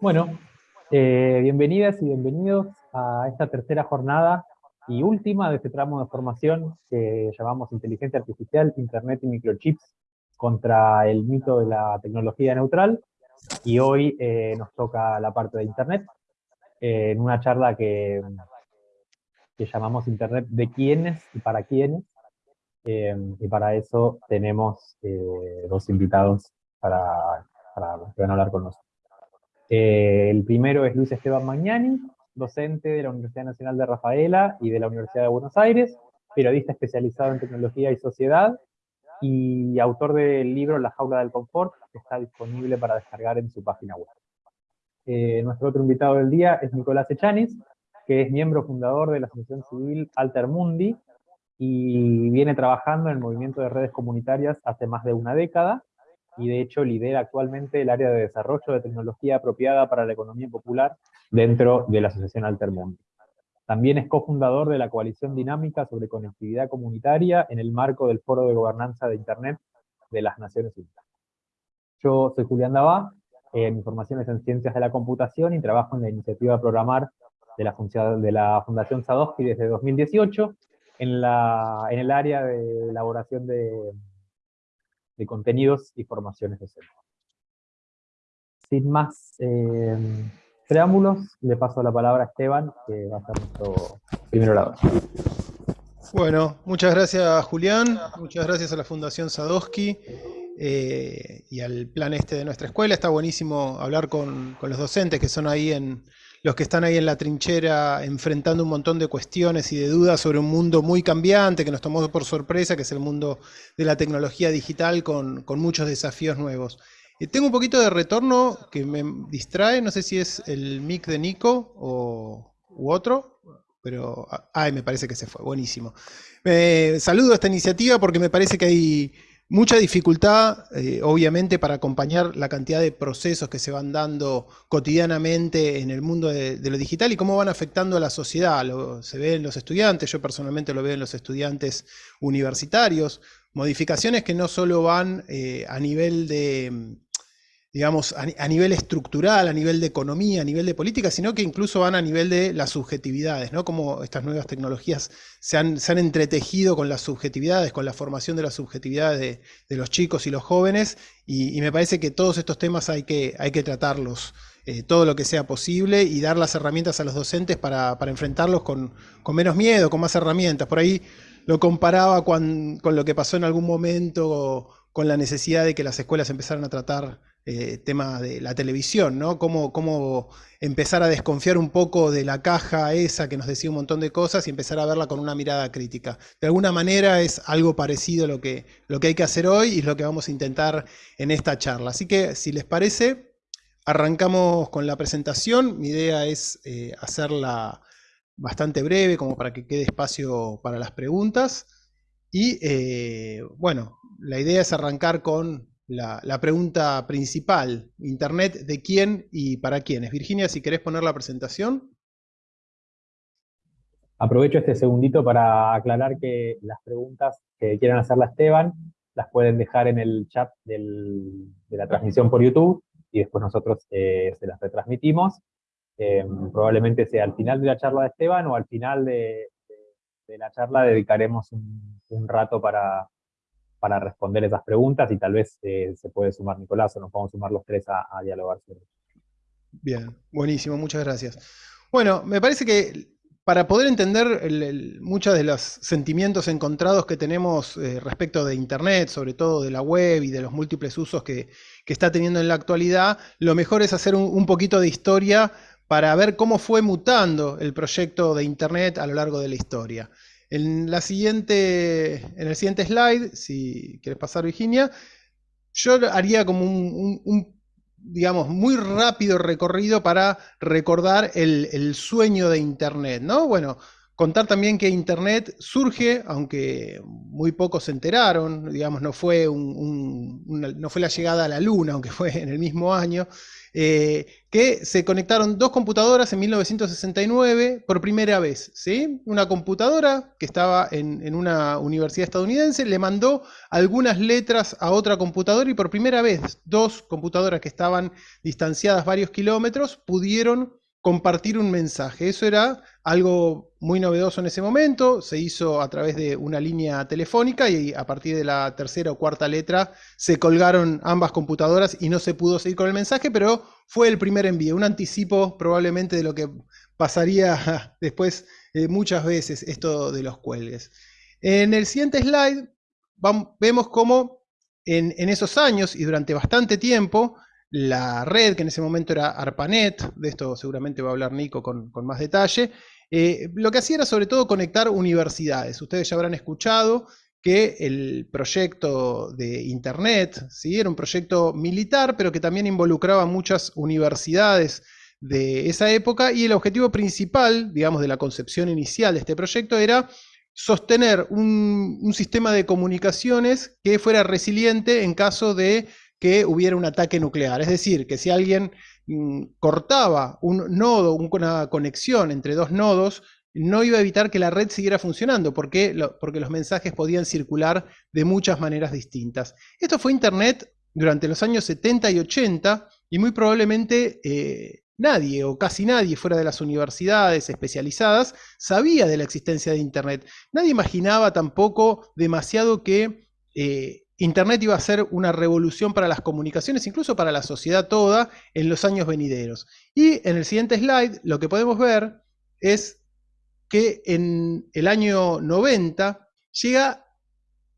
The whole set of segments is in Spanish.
Bueno, eh, bienvenidas y bienvenidos a esta tercera jornada y última de este tramo de formación que llamamos Inteligencia Artificial, Internet y Microchips contra el mito de la tecnología neutral. Y hoy eh, nos toca la parte de Internet, eh, en una charla que, llamamos Internet de quiénes y para quiénes. y para eso tenemos dos invitados para, para que van a hablar con nosotros. Eh, el primero es Luis Esteban Magnani, docente de la Universidad Nacional de Rafaela y de la Universidad de Buenos Aires, periodista especializado en tecnología y sociedad, y autor del libro La jaula del confort, que está disponible para descargar en su página web. Eh, nuestro otro invitado del día es Nicolás Echanis, que es miembro fundador de la asociación civil Altermundi, y viene trabajando en el movimiento de redes comunitarias hace más de una década, y de hecho lidera actualmente el área de desarrollo de tecnología apropiada para la economía popular dentro de la Asociación Altermundo. También es cofundador de la Coalición Dinámica sobre Conectividad Comunitaria en el marco del Foro de Gobernanza de Internet de las Naciones Unidas. Yo soy Julián Dabá, eh, mi formación es en Ciencias de la Computación y trabajo en la iniciativa Programar de la, de la Fundación Sadowski desde 2018 en, la, en el área de elaboración de de contenidos y formaciones docentes. Sin más eh, preámbulos, le paso la palabra a Esteban, que va a ser nuestro primer orador. Bueno, muchas gracias Julián, muchas gracias a la Fundación Sadowski eh, y al plan este de nuestra escuela. Está buenísimo hablar con los docentes que son ahí en, los que están ahí en la trinchera enfrentando un montón de cuestiones y de dudas sobre un mundo muy cambiante que nos tomó por sorpresa, que es el mundo de la tecnología digital con, muchos desafíos nuevos. Eh, tengo un poquito de retorno que me distrae, no sé si es el mic de Nico o, u otro, pero ay, me parece que se fue, buenísimo. Eh, saludo esta iniciativa porque me parece que hay Mucha dificultad, eh, obviamente, para acompañar la cantidad de procesos que se van dando cotidianamente en el mundo de, lo digital y cómo van afectando a la sociedad. se ve en los estudiantes, yo personalmente lo veo en los estudiantes universitarios, modificaciones que no solo van eh, a nivel de digamos, a, nivel estructural, a nivel de economía, a nivel de política, sino que incluso van a nivel de las subjetividades, ¿no? Cómo estas nuevas tecnologías se han, entretejido con las subjetividades, con la formación de las subjetividades de, los chicos y los jóvenes, y, me parece que todos estos temas hay que, hay que tratarlos. Eh, todo lo que sea posible y dar las herramientas a los docentes para, enfrentarlos con, menos miedo, con más herramientas. Por ahí lo comparaba con, con lo que pasó en algún momento con la necesidad de que las escuelas empezaran a tratar eh, tema de la televisión, ¿no? Cómo, cómo, empezar a desconfiar un poco de la caja esa que nos decía un montón de cosas y empezar a verla con una mirada crítica. De alguna manera es algo parecido a lo que, lo que hay que hacer hoy y es lo que vamos a intentar en esta charla. Así que, si les parece, arrancamos con la presentación. Mi idea es eh, hacerla bastante breve, como para que quede espacio para las preguntas. Y, eh, bueno, la idea es arrancar con la, pregunta principal, Internet, ¿de quién y para quiénes? Virginia, si querés poner la presentación. Aprovecho este segundito para aclarar que las preguntas que quieran hacerla Esteban, las pueden dejar en el chat de la transmisión por YouTube, y después nosotros eh, se las retransmitimos. Eh, probablemente sea al final de la charla de Esteban, o al final de, la charla dedicaremos un rato para, para responder esas preguntas y tal vez eh, se puede sumar Nicolás o nos podemos sumar los tres a, dialogar sobre Bien, buenísimo, muchas gracias. Bueno, me parece que para poder entender muchos de los sentimientos encontrados que tenemos eh, respecto de Internet, sobre todo de la web y de los múltiples usos que, está teniendo en la actualidad, lo mejor es hacer un, poquito de historia para ver cómo fue mutando el proyecto de Internet a lo largo de la historia. En, el siguiente slide, si quieres pasar Virginia, yo haría como un, digamos, muy rápido recorrido para recordar el, sueño de Internet, ¿no? Bueno, contar también que Internet surge, aunque muy pocos se enteraron, digamos, no fue, no fue la llegada a la Luna, aunque fue en el mismo año, eh, que se conectaron dos computadoras en 1969 por primera vez. ¿sí? Una computadora que estaba en, en, una universidad estadounidense le mandó algunas letras a otra computadora y por primera vez dos computadoras que estaban distanciadas varios kilómetros pudieron compartir un mensaje. Eso era algo muy novedoso en ese momento, se hizo a través de una línea telefónica y a partir de la tercera o cuarta letra se colgaron ambas computadoras y no se pudo seguir con el mensaje, pero fue el primer envío, un anticipo probablemente de lo que pasaría después eh, muchas veces esto de los cuelgues. En el siguiente slide vemos cómo en, en esos años y durante bastante tiempo la red, que en ese momento era ARPANET, de esto seguramente va a hablar Nico con, más detalle, eh, lo que hacía era sobre todo conectar universidades. Ustedes ya habrán escuchado que el proyecto de Internet ¿sí? era un proyecto militar, pero que también involucraba muchas universidades de esa época, y el objetivo principal, digamos, de la concepción inicial de este proyecto era sostener un, sistema de comunicaciones que fuera resiliente en caso de que hubiera un ataque nuclear. Es decir, que si alguien cortaba un nodo, una conexión entre dos nodos, no iba a evitar que la red siguiera funcionando, porque, porque los mensajes podían circular de muchas maneras distintas. Esto fue Internet durante los años 70 y 80, y muy probablemente eh, nadie o casi nadie fuera de las universidades especializadas sabía de la existencia de Internet. Nadie imaginaba tampoco demasiado que eh, Internet iba a ser una revolución para las comunicaciones, incluso para la sociedad toda, en los años venideros. Y en el siguiente slide lo que podemos ver es que en el año 90 llega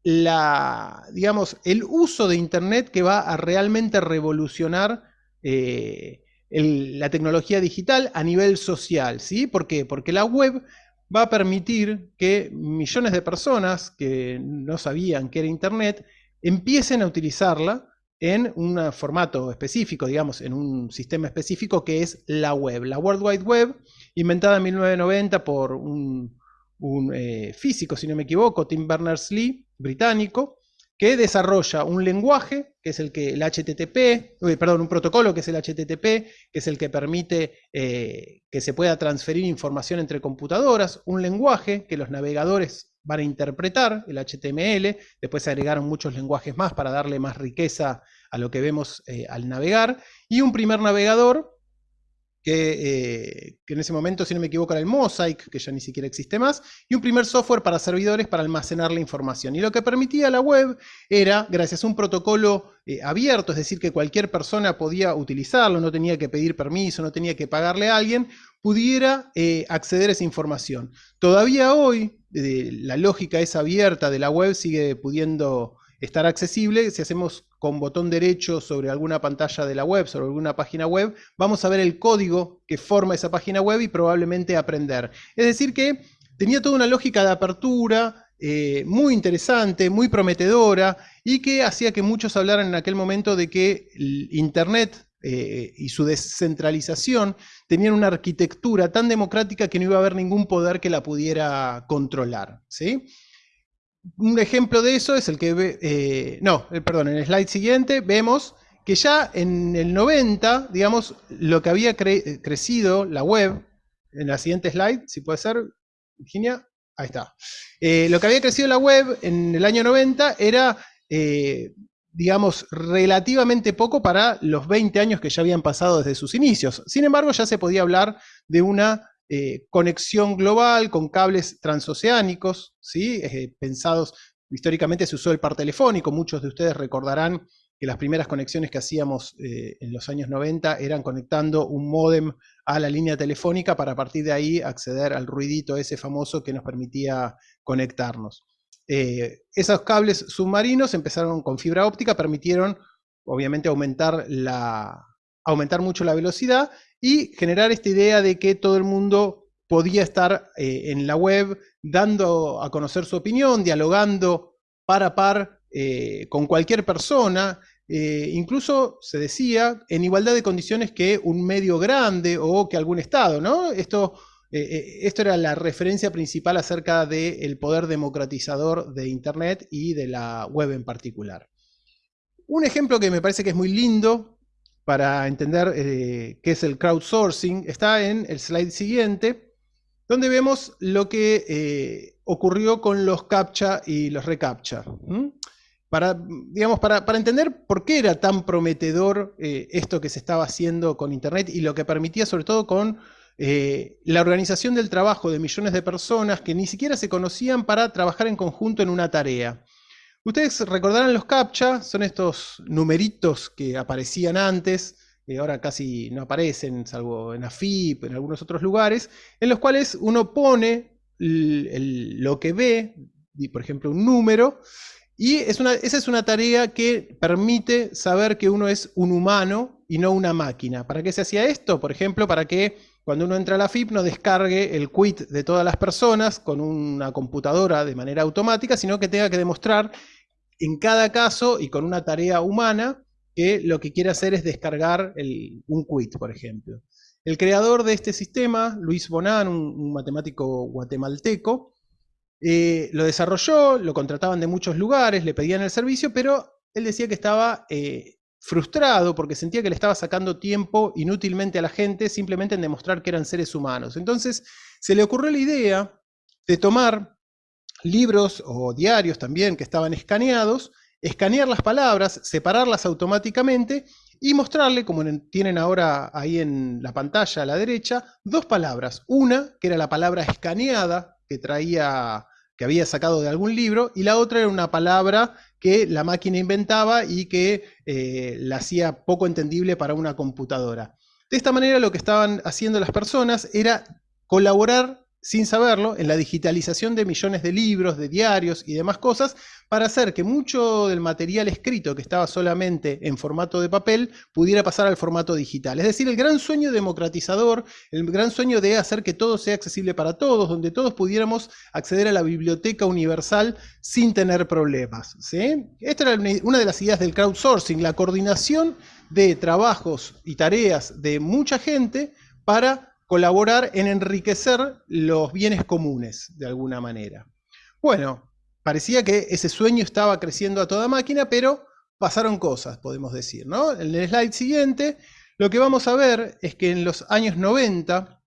la, digamos, el uso de Internet que va a realmente revolucionar eh, la tecnología digital a nivel social. ¿sí? ¿Por qué? Porque la web va a permitir que millones de personas que no sabían que era Internet empiecen a utilizarla en un formato específico, digamos, en un sistema específico que es la web. La World Wide Web, inventada en 1990 por un, eh, físico, si no me equivoco, Tim Berners-Lee, británico, que desarrolla un lenguaje, que es el que el HTTP, perdón, un protocolo que es el HTTP, que es el que permite eh, que se pueda transferir información entre computadoras, un lenguaje que los navegadores van a interpretar el HTML, después se agregaron muchos lenguajes más para darle más riqueza a lo que vemos eh, al navegar, y un primer navegador eh, que, en ese momento, si no me equivoco, era el Mosaic, que ya ni siquiera existe más, y un primer software para servidores para almacenar la información. Y lo que permitía la web era, gracias a un protocolo eh, abierto, es decir, que cualquier persona podía utilizarlo, no tenía que pedir permiso, no tenía que pagarle a alguien, pudiera eh, acceder a esa información. Todavía hoy, la lógica es abierta de la web sigue pudiendo estar accesible. Si hacemos con botón derecho sobre alguna pantalla de la web, sobre alguna página web, vamos a ver el código que forma esa página web y probablemente aprender. Es decir que tenía toda una lógica de apertura, eh, muy interesante, muy prometedora, y que hacía que muchos hablaran en aquel momento de que Internet eh, y su descentralización tenían una arquitectura tan democrática que no iba a haber ningún poder que la pudiera controlar. ¿sí? Un ejemplo de eso es el que, ve, eh, no, eh, perdón, en el slide siguiente vemos que ya en el 90, digamos, lo que había crecido la web, en la siguiente slide, si puede ser, Virginia, ahí está. Eh, lo que había crecido la web en el año 90 era, digamos, relativamente poco para los 20 años que ya habían pasado desde sus inicios. Sin embargo, ya se podía hablar de una eh, conexión global con cables transoceánicos, ¿sí? Eh, pensados, históricamente se usó el par telefónico, muchos de ustedes recordarán que las primeras conexiones que hacíamos eh, en los años 90 eran conectando un módem a la línea telefónica para a partir de ahí acceder al ruidito ese famoso que nos permitía conectarnos. esos cables submarinos empezaron con fibra óptica, permitieron obviamente aumentar, la, aumentar mucho la velocidad y generar esta idea de que todo el mundo podía estar eh, en la web dando a conocer su opinión, dialogando par a par eh, con cualquier persona, eh, incluso se decía en igualdad de condiciones que un medio grande o que algún Estado, ¿no? Esto esto era la referencia principal acerca del poder democratizador de Internet y de la web en particular. Un ejemplo que me parece que es muy lindo para entender qué es el crowdsourcing está en el slide siguiente, donde vemos lo que ocurrió con los CAPTCHA y los ReCAPTCHA. Para, digamos, para, entender por qué era tan prometedor eh, esto que se estaba haciendo con Internet y lo que permitía sobre todo con eh, la organización del trabajo de millones de personas que ni siquiera se conocían para trabajar en conjunto en una tarea. Ustedes recordarán los CAPTCHA, son estos numeritos que aparecían antes, que ahora casi no aparecen, salvo en AFIP, en algunos otros lugares, en los cuales uno pone lo que ve, por ejemplo un número, y esa es una tarea que permite saber que uno es un humano y no una máquina. ¿Para qué se hacía esto? Por ejemplo, para que cuando uno entra a la FIP no descargue el quit de todas las personas con una computadora de manera automática, sino que tenga que demostrar en cada caso y con una tarea humana que lo que quiere hacer es descargar un quit, por ejemplo. El creador de este sistema, Luis Bonan, un matemático guatemalteco, eh, lo desarrolló, lo contrataban de muchos lugares, le pedían el servicio, pero él decía que estaba eh, frustrado porque sentía que le estaba sacando tiempo inútilmente a la gente simplemente en demostrar que eran seres humanos. Entonces se le ocurrió la idea de tomar libros o diarios también que estaban escaneados, escanear las palabras, separarlas automáticamente y mostrarle, como tienen ahora ahí en la pantalla a la derecha, dos palabras. Una, que era la palabra escaneada, que traía que había sacado de algún libro, y la otra era una palabra que la máquina inventaba y que eh, la hacía poco entendible para una computadora. De esta manera lo que estaban haciendo las personas era colaborar sin saberlo, en la digitalización de millones de libros, de diarios y demás cosas, para hacer que mucho del material escrito que estaba solamente en formato de papel pudiera pasar al formato digital. Es decir, el gran sueño democratizador, el gran sueño de hacer que todo sea accesible para todos, donde todos pudiéramos acceder a la biblioteca universal sin tener problemas. Esta era una de las ideas del crowdsourcing, la coordinación de trabajos y tareas de mucha gente para colaborar en enriquecer los bienes comunes, de alguna manera. Bueno, parecía que ese sueño estaba creciendo a toda máquina, pero pasaron cosas, podemos decir. ¿no? En el slide siguiente, lo que vamos a ver es que en los años 90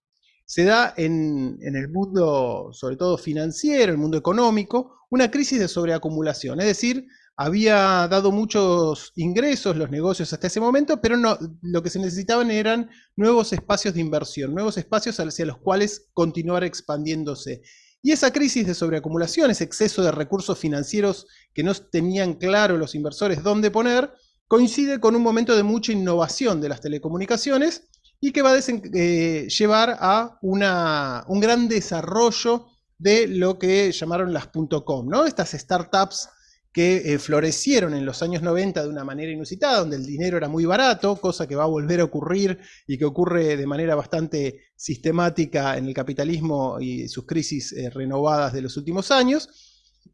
se da en, en el mundo, sobre todo financiero, el mundo económico, una crisis de sobreacumulación. Es decir, había dado muchos ingresos los negocios hasta ese momento, pero no, lo que se necesitaban eran nuevos espacios de inversión, nuevos espacios hacia los cuales continuar expandiéndose. Y esa crisis de sobreacumulación, ese exceso de recursos financieros que no tenían claro los inversores dónde poner, coincide con un momento de mucha innovación de las telecomunicaciones y que va a eh, llevar a un gran desarrollo de lo que llamaron las .com, ¿no? estas startups que eh, florecieron en los años 90 de una manera inusitada, donde el dinero era muy barato, cosa que va a volver a ocurrir y que ocurre de manera bastante sistemática en el capitalismo y sus crisis eh, renovadas de los últimos años.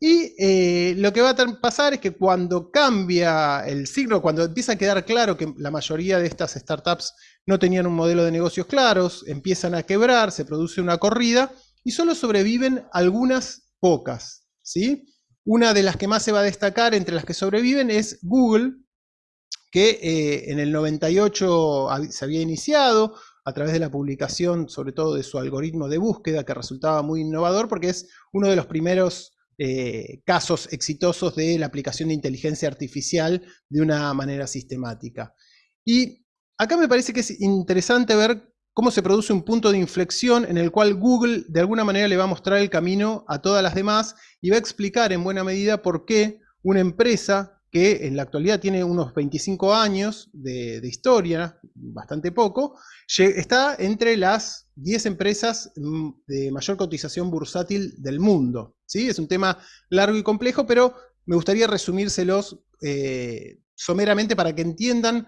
Y eh, lo que va a pasar es que cuando cambia el signo, cuando empieza a quedar claro que la mayoría de estas startups no tenían un modelo de negocios claros, empiezan a quebrar, se produce una corrida y solo sobreviven algunas pocas, ¿sí? Una de las que más se va a destacar entre las que sobreviven es Google, que eh, en el 98 se había iniciado a través de la publicación, sobre todo de su algoritmo de búsqueda, que resultaba muy innovador porque es uno de los primeros eh, casos exitosos de la aplicación de inteligencia artificial de una manera sistemática. Y acá me parece que es interesante ver cómo se produce un punto de inflexión en el cual Google de alguna manera le va a mostrar el camino a todas las demás y va a explicar en buena medida por qué una empresa que en la actualidad tiene unos 25 años de, historia, bastante poco, está entre las 10 empresas mm, de mayor cotización bursátil del mundo. ¿sí? Es un tema largo y complejo, pero me gustaría resumírselos eh, someramente para que entiendan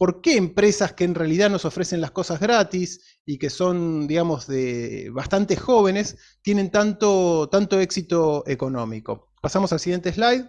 ¿Por qué empresas que en realidad nos ofrecen las cosas gratis y que son, digamos, de bastante jóvenes, tienen tanto, tanto éxito económico? Pasamos al siguiente slide.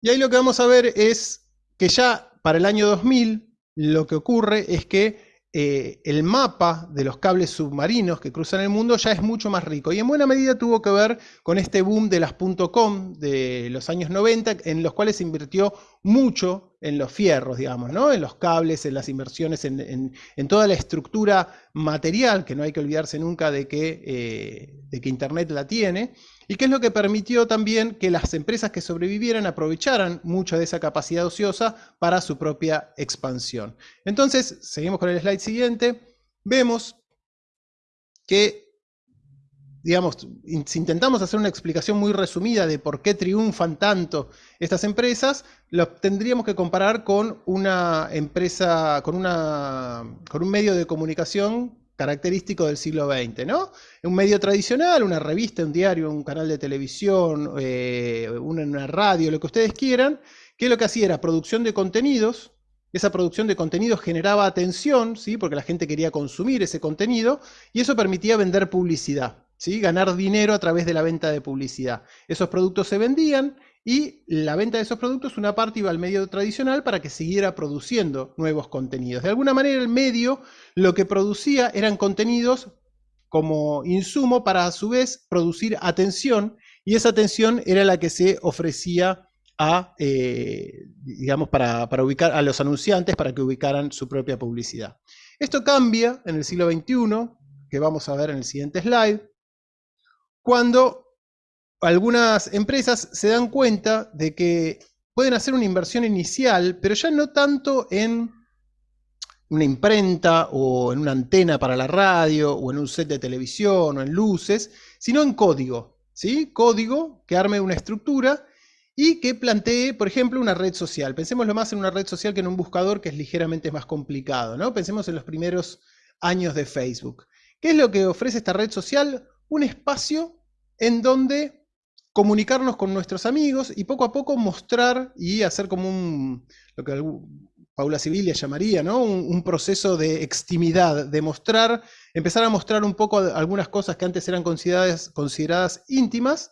Y ahí lo que vamos a ver es que ya para el año 2000 lo que ocurre es que eh, el mapa de los cables submarinos que cruzan el mundo ya es mucho más rico. Y en buena medida tuvo que ver con este boom de las .com de los años 90, en los cuales se invirtió mucho en los fierros, digamos, ¿no? en los cables, en las inversiones, en, toda la estructura material, que no hay que olvidarse nunca de que, eh, de que Internet la tiene, y que es lo que permitió también que las empresas que sobrevivieran aprovecharan mucho de esa capacidad ociosa para su propia expansión. Entonces, seguimos con el slide siguiente, vemos que, digamos, si intentamos hacer una explicación muy resumida de por qué triunfan tanto estas empresas, lo tendríamos que comparar con una empresa, con, una, con un medio de comunicación característico del siglo XX, ¿no? Un medio tradicional, una revista, un diario, un canal de televisión, eh, una, radio, lo que ustedes quieran, que lo que hacía era producción de contenidos, esa producción de contenidos generaba atención, ¿sí? porque la gente quería consumir ese contenido, y eso permitía vender publicidad, ¿sí? ganar dinero a través de la venta de publicidad. Esos productos se vendían y la venta de esos productos, una parte iba al medio tradicional para que siguiera produciendo nuevos contenidos. De alguna manera el medio lo que producía eran contenidos como insumo para a su vez producir atención y esa atención era la que se ofrecía a, eh, digamos, para, para, ubicar a los anunciantes para que ubicaran su propia publicidad. Esto cambia en el siglo XXI, que vamos a ver en el siguiente slide, cuando algunas empresas se dan cuenta de que pueden hacer una inversión inicial, pero ya no tanto en una imprenta o en una antena para la radio o en un set de televisión o en luces, sino en código. ¿sí? Código que arme una estructura y que plantee, por ejemplo, una red social. Pensemos lo más en una red social que en un buscador que es ligeramente más complicado. ¿no? Pensemos en los primeros años de Facebook. ¿Qué es lo que ofrece esta red social? Un espacio en donde comunicarnos con nuestros amigos y poco a poco mostrar y hacer como un, lo que Paula Civilia llamaría, ¿no? Un, proceso de extimidad, de mostrar, empezar a mostrar un poco algunas cosas que antes eran consideradas, consideradas íntimas,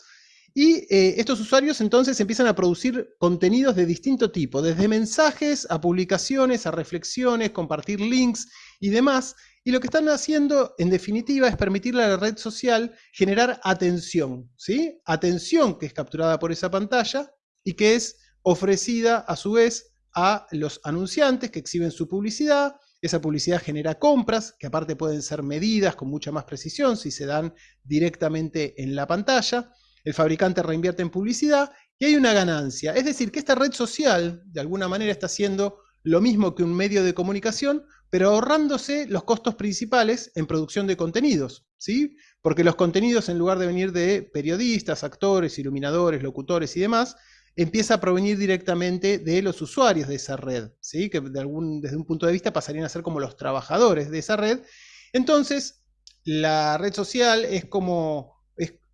y eh, estos usuarios entonces empiezan a producir contenidos de distinto tipo, desde mensajes a publicaciones, a reflexiones, compartir links y demás, y lo que están haciendo, en definitiva, es permitirle a la red social generar atención, ¿sí? Atención que es capturada por esa pantalla y que es ofrecida a su vez a los anunciantes que exhiben su publicidad. Esa publicidad genera compras, que aparte pueden ser medidas con mucha más precisión si se dan directamente en la pantalla. El fabricante reinvierte en publicidad y hay una ganancia. Es decir, que esta red social, de alguna manera, está haciendo lo mismo que un medio de comunicación, pero ahorrándose los costos principales en producción de contenidos, ¿sí? Porque los contenidos, en lugar de venir de periodistas, actores, iluminadores, locutores y demás, empieza a provenir directamente de los usuarios de esa red, ¿sí? Que de algún, desde un punto de vista pasarían a ser como los trabajadores de esa red. Entonces, la red social es como,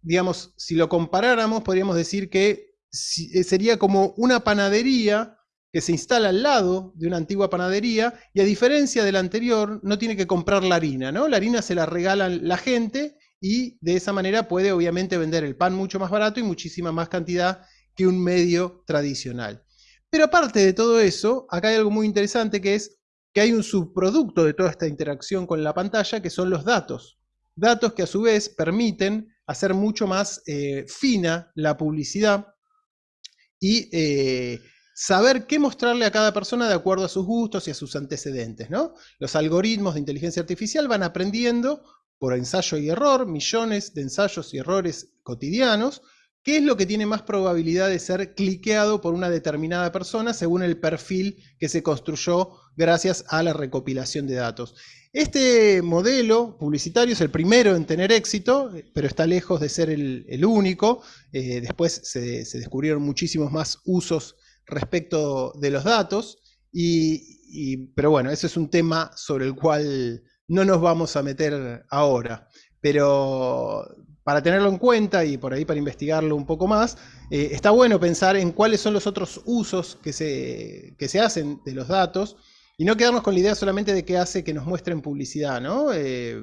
digamos, si lo comparáramos, podríamos decir que sería como una panadería que se instala al lado de una antigua panadería y a diferencia del anterior no tiene que comprar la harina, ¿no? La harina se la regalan la gente y de esa manera puede obviamente vender el pan mucho más barato y muchísima más cantidad que un medio tradicional. Pero aparte de todo eso, acá hay algo muy interesante que es que hay un subproducto de toda esta interacción con la pantalla que son los datos. Datos que a su vez permiten hacer mucho más eh, fina la publicidad y eh, saber qué mostrarle a cada persona de acuerdo a sus gustos y a sus antecedentes. ¿no? Los algoritmos de inteligencia artificial van aprendiendo por ensayo y error, millones de ensayos y errores cotidianos, qué es lo que tiene más probabilidad de ser cliqueado por una determinada persona según el perfil que se construyó gracias a la recopilación de datos. Este modelo publicitario es el primero en tener éxito, pero está lejos de ser el, único. Eh, después se, se descubrieron muchísimos más usos respecto de los datos, y, pero bueno, ese es un tema sobre el cual no nos vamos a meter ahora. Pero para tenerlo en cuenta y por ahí para investigarlo un poco más, eh, está bueno pensar en cuáles son los otros usos que se, que se hacen de los datos y no quedarnos con la idea solamente de qué hace que nos muestren publicidad, ¿no? Eh,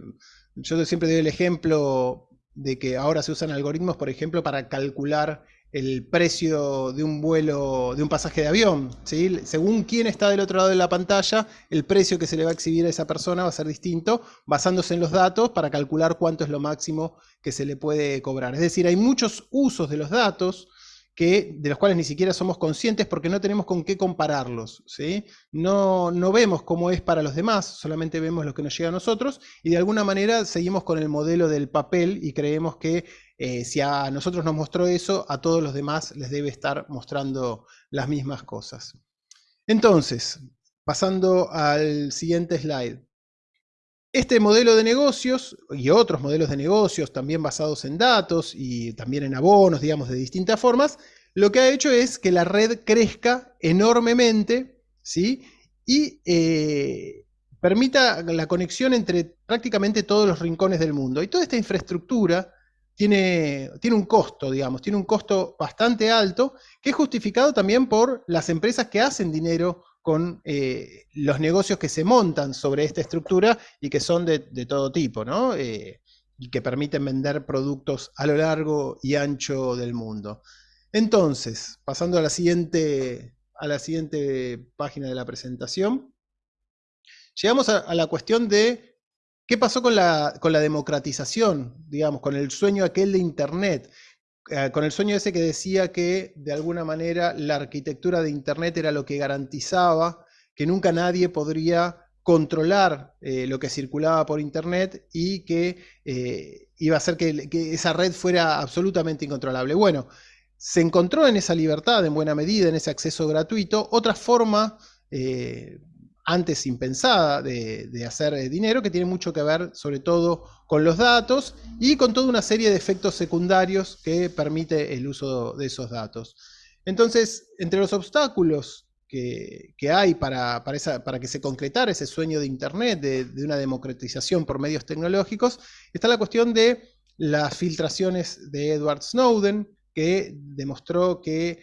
yo siempre doy el ejemplo de que ahora se usan algoritmos, por ejemplo, para calcular el precio de un vuelo, de un pasaje de avión. Según quién está del otro lado de la pantalla, el precio que se le va a exhibir a esa persona va a ser distinto, basándose en los datos para calcular cuánto es lo máximo que se le puede cobrar. Es decir, hay muchos usos de los datos que, de los cuales ni siquiera somos conscientes porque no tenemos con qué compararlos. ¿sí? No, no vemos cómo es para los demás, solamente vemos lo que nos llega a nosotros y de alguna manera seguimos con el modelo del papel y creemos que eh, si a nosotros nos mostró eso, a todos los demás les debe estar mostrando las mismas cosas. Entonces, pasando al siguiente slide. Este modelo de negocios y otros modelos de negocios también basados en datos y también en abonos, digamos, de distintas formas, lo que ha hecho es que la red crezca enormemente ¿sí? y eh, permita la conexión entre prácticamente todos los rincones del mundo. Y toda esta infraestructura tiene, tiene un costo, digamos, tiene un costo bastante alto, que es justificado también por las empresas que hacen dinero con eh, los negocios que se montan sobre esta estructura y que son de, todo tipo, ¿no? Eh, y que permiten vender productos a lo largo y ancho del mundo. Entonces, pasando a la siguiente, a la siguiente página de la presentación, llegamos a la cuestión de ¿Qué pasó con la, con la democratización, digamos, con el sueño aquel de Internet? Eh, con el sueño ese que decía que de alguna manera la arquitectura de Internet era lo que garantizaba que nunca nadie podría controlar eh, lo que circulaba por Internet y que eh, iba a hacer que, esa red fuera absolutamente incontrolable. Bueno, se encontró en esa libertad, en buena medida, en ese acceso gratuito, otra forma antes impensada de, hacer eh, dinero, que tiene mucho que ver sobre todo con los datos y con toda una serie de efectos secundarios que permite el uso de esos datos. Entonces, entre los obstáculos que, hay para, para, que se concretara ese sueño de Internet, de, una democratización por medios tecnológicos, está la cuestión de las filtraciones de Edward Snowden, que demostró que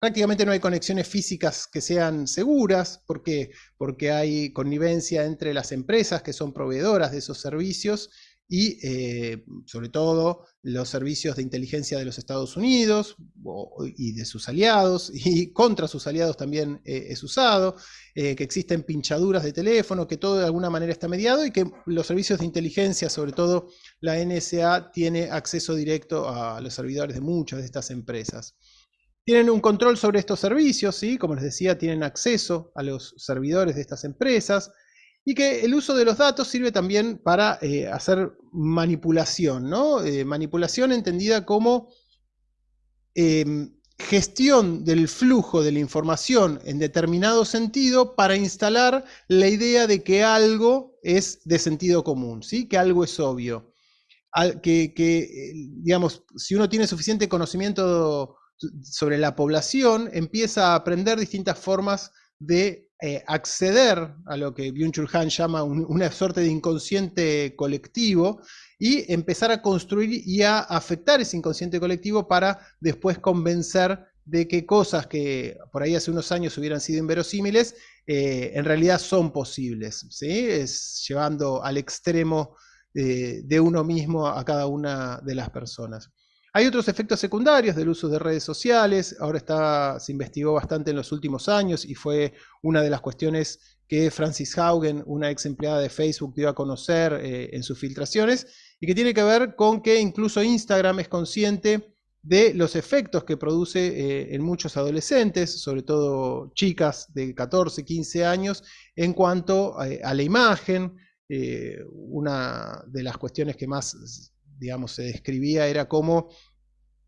Prácticamente no hay conexiones físicas que sean seguras. ¿Por qué? Porque hay connivencia entre las empresas que son proveedoras de esos servicios y eh, sobre todo los servicios de inteligencia de los Estados Unidos y de sus aliados, y contra sus aliados también eh, es usado, eh, que existen pinchaduras de teléfono, que todo de alguna manera está mediado y que los servicios de inteligencia, sobre todo la NSA, tiene acceso directo a los servidores de muchas de estas empresas. Tienen un control sobre estos servicios, ¿sí? como les decía, tienen acceso a los servidores de estas empresas y que el uso de los datos sirve también para eh, hacer manipulación, ¿no? Eh, manipulación entendida como em, gestión del flujo de la información en determinado sentido para instalar la idea de que algo es de sentido común, ¿sí? que algo es obvio. que, que, eh, digamos, si uno tiene suficiente conocimiento sobre la población, empieza a aprender distintas formas de eh, acceder a lo que Byung-Chul Han llama una suerte de inconsciente colectivo y empezar a construir y a afectar ese inconsciente colectivo para después convencer de que cosas que por ahí hace unos años hubieran sido inverosímiles, eh, en realidad son posibles, ¿sí? es llevando al extremo eh, de uno mismo a cada una de las personas. Hay otros efectos secundarios del uso de redes sociales, ahora está, se investigó bastante en los últimos años y fue una de las cuestiones que Francis Haugen, una ex empleada de Facebook, dio a conocer eh, en sus filtraciones, y que tiene que ver con que incluso Instagram es consciente de los efectos que produce eh, en muchos adolescentes, sobre todo chicas de 14, 15 años, en cuanto eh, a la imagen. una de las cuestiones que más digamos, se describía era cómo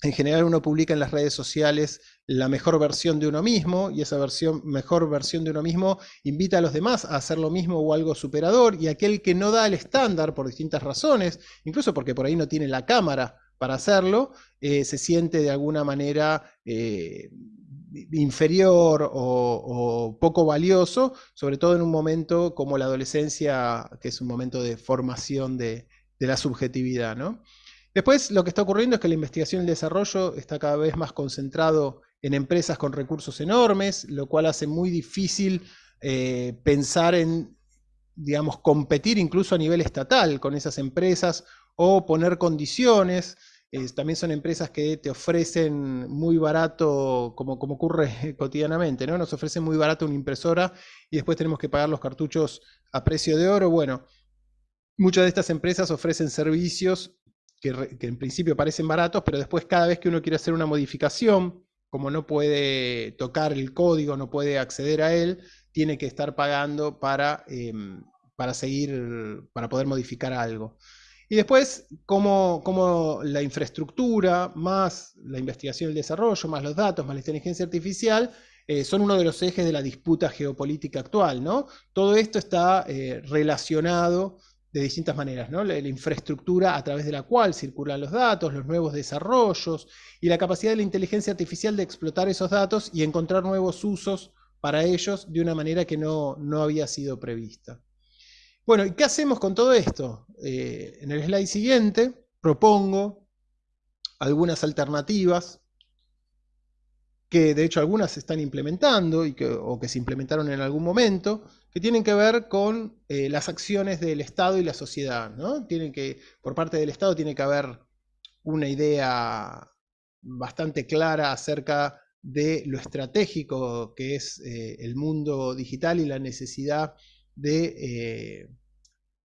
en general uno publica en las redes sociales la mejor versión de uno mismo y esa versión, mejor versión de uno mismo invita a los demás a hacer lo mismo o algo superador y aquel que no da el estándar por distintas razones, incluso porque por ahí no tiene la cámara para hacerlo, eh, se siente de alguna manera eh, inferior o, poco valioso, sobre todo en un momento como la adolescencia, que es un momento de formación de, de la subjetividad. ¿no? Después lo que está ocurriendo es que la investigación y el desarrollo está cada vez más concentrado en empresas con recursos enormes, lo cual hace muy difícil eh, pensar en, digamos, competir incluso a nivel estatal con esas empresas o poner condiciones. también son empresas que te ofrecen muy barato, como, como ocurre cotidianamente, ¿no? Nos ofrecen muy barato una impresora y después tenemos que pagar los cartuchos a precio de oro. Bueno, muchas de estas empresas ofrecen servicios que, en principio parecen baratos, pero después cada vez que uno quiere hacer una modificación, como no puede tocar el código, no puede acceder a él, tiene que estar pagando para, em, para seguir, para poder modificar algo. Y después, como, la infraestructura, más la investigación y el desarrollo, más los datos, más la inteligencia artificial, eh, son uno de los ejes de la disputa geopolítica actual. ¿no? Todo esto está eh, relacionado de distintas maneras, ¿no? La, infraestructura a través de la cual circulan los datos, los nuevos desarrollos y la capacidad de la inteligencia artificial de explotar esos datos y encontrar nuevos usos para ellos de una manera que no, no había sido prevista. Bueno, ¿y qué hacemos con todo esto? Eh, en el slide siguiente propongo algunas alternativas que de hecho algunas se están implementando o que se implementaron en algún momento, que tienen que ver con eh, las acciones del Estado y la sociedad. ¿no? Tienen que, por parte del Estado tiene que haber una idea bastante clara acerca de lo estratégico que es eh, el mundo digital y la necesidad de, eh,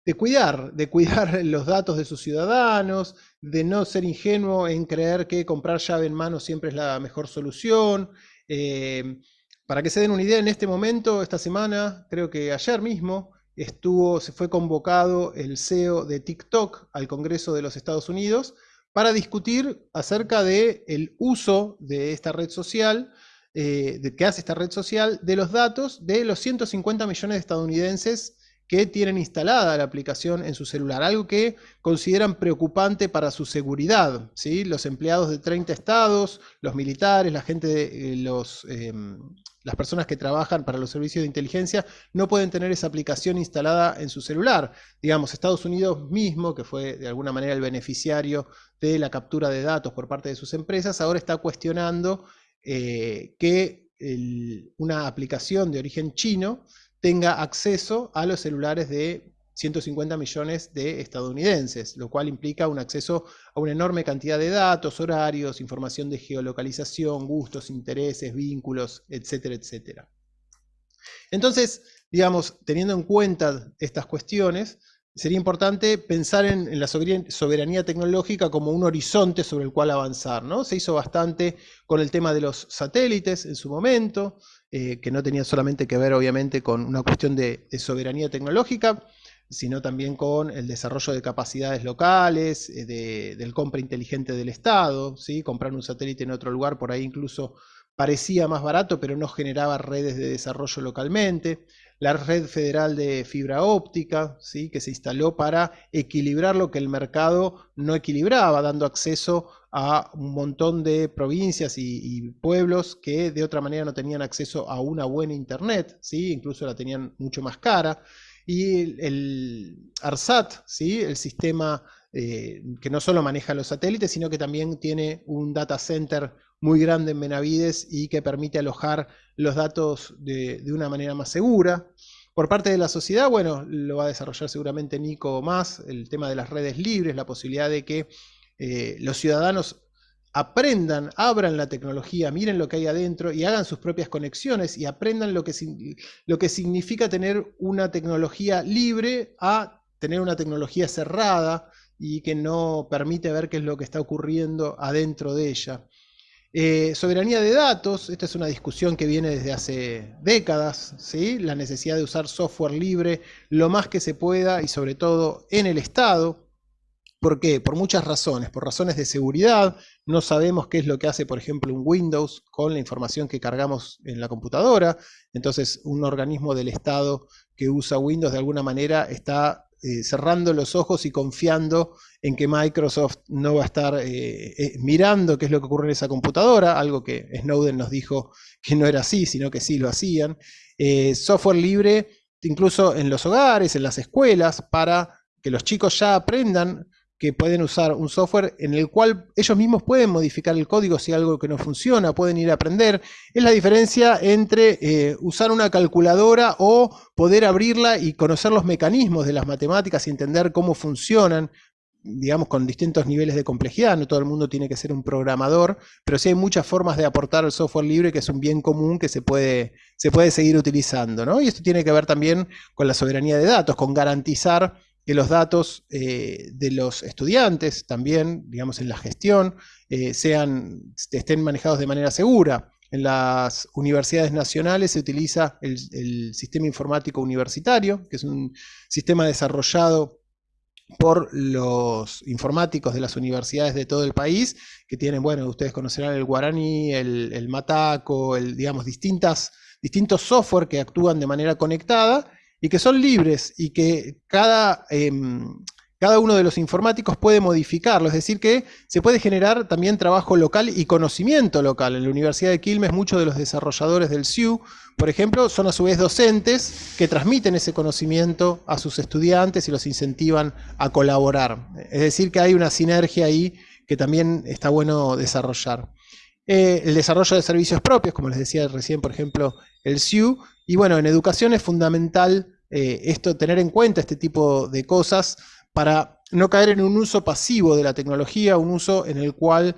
de, cuidar, de cuidar los datos de sus ciudadanos, de no ser ingenuo en creer que comprar llave en mano siempre es la mejor solución. Eh, para que se den una idea, en este momento, esta semana, creo que ayer mismo, estuvo, se fue convocado el CEO de TikTok al Congreso de los Estados Unidos para discutir acerca del el uso de esta red social eh, de, que hace esta red social de los datos de los 150 millones de estadounidenses que tienen instalada la aplicación en su celular, algo que consideran preocupante para su seguridad. ¿sí? Los empleados de 30 estados, los militares, la gente de, eh, los, em, las personas que trabajan para los servicios de inteligencia no pueden tener esa aplicación instalada en su celular. Digamos, Estados Unidos mismo, que fue de alguna manera el beneficiario de la captura de datos por parte de sus empresas, ahora está cuestionando eh, que una aplicación de origen chino tenga acceso a los celulares de 150 millones de estadounidenses, lo cual implica un acceso a una enorme cantidad de datos, horarios, información de geolocalización, gustos, intereses, vínculos, etcétera, etcétera. Entonces, digamos, teniendo en cuenta estas cuestiones, sería importante pensar en, la soberanía tecnológica como un horizonte sobre el cual avanzar. ¿no? Se hizo bastante con el tema de los satélites en su momento, eh, que no tenía solamente que ver obviamente con una cuestión de, soberanía tecnológica, sino también con el desarrollo de capacidades locales, eh, del compra inteligente del Estado, ¿sí? comprar un satélite en otro lugar por ahí incluso parecía más barato, pero no generaba redes de desarrollo localmente la red federal de fibra óptica, ¿sí? que se instaló para equilibrar lo que el mercado no equilibraba, dando acceso a un montón de provincias y, pueblos que de otra manera no tenían acceso a una buena internet, ¿sí? incluso la tenían mucho más cara. Y el, ARSAT, ¿sí? el sistema eh, que no solo maneja los satélites, sino que también tiene un data center muy grande en Benavides y que permite alojar los datos de, una manera más segura. Por parte de la sociedad, bueno, lo va a desarrollar seguramente Nico más, el tema de las redes libres, la posibilidad de que eh, los ciudadanos aprendan, abran la tecnología, miren lo que hay adentro y hagan sus propias conexiones y aprendan lo que, lo que significa tener una tecnología libre a tener una tecnología cerrada y que no permite ver qué es lo que está ocurriendo adentro de ella. Eh, soberanía de datos, esta es una discusión que viene desde hace décadas, ¿sí? la necesidad de usar software libre lo más que se pueda y sobre todo en el Estado. ¿Por qué? Por muchas razones. Por razones de seguridad, no sabemos qué es lo que hace, por ejemplo, un Windows con la información que cargamos en la computadora. Entonces, un organismo del Estado que usa Windows de alguna manera está eh, cerrando los ojos y confiando en que Microsoft no va a estar eh, eh, mirando qué es lo que ocurre en esa computadora, algo que Snowden nos dijo que no era así, sino que sí lo hacían. software libre, incluso en los hogares, en las escuelas, para que los chicos ya aprendan que pueden usar un software en el cual ellos mismos pueden modificar el código si algo que no funciona, pueden ir a aprender. Es la diferencia entre eh, usar una calculadora o poder abrirla y conocer los mecanismos de las matemáticas y entender cómo funcionan. digamos, con distintos niveles de complejidad, no todo el mundo tiene que ser un programador, pero sí hay muchas formas de aportar el software libre que es un bien común que se puede, se puede seguir utilizando, ¿no? Y esto tiene que ver también con la soberanía de datos, con garantizar que los datos eh, de los estudiantes también, digamos, en la gestión, eh, sean, estén manejados de manera segura. En las universidades nacionales se utiliza el, el sistema informático universitario, que es un sistema desarrollado por los informáticos de las universidades de todo el país, que tienen, bueno, ustedes conocerán el guaraní, el, mataco, el, digamos, distintas, distintos software que actúan de manera conectada y que son libres y que cada, em, cada uno de los informáticos puede modificarlo, es decir que se puede generar también trabajo local y conocimiento local. En la Universidad de Quilmes muchos de los desarrolladores del SIU, por ejemplo, son a su vez docentes que transmiten ese conocimiento a sus estudiantes y los incentivan a colaborar. Es decir que hay una sinergia ahí que también está bueno desarrollar. Eh, el desarrollo de servicios propios, como les decía recién, por ejemplo, el SIU. Y bueno, en educación es fundamental eh, esto, tener en cuenta este tipo de cosas, para no caer en un uso pasivo de la tecnología, un uso en el cual,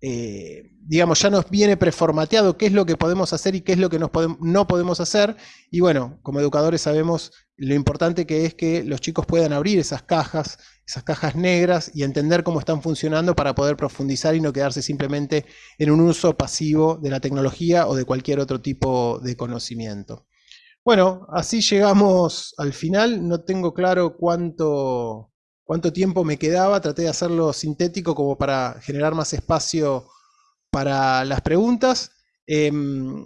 eh, digamos, ya nos viene preformateado qué es lo que podemos hacer y qué es lo que no podemos hacer. Y bueno, como educadores sabemos lo importante que es que los chicos puedan abrir esas cajas, esas cajas negras y entender cómo están funcionando para poder profundizar y no quedarse simplemente en un uso pasivo de la tecnología o de cualquier otro tipo de conocimiento. Bueno, así llegamos al final. No tengo claro cuánto, cuánto tiempo me quedaba, traté de hacerlo sintético como para generar más espacio para las preguntas. Em,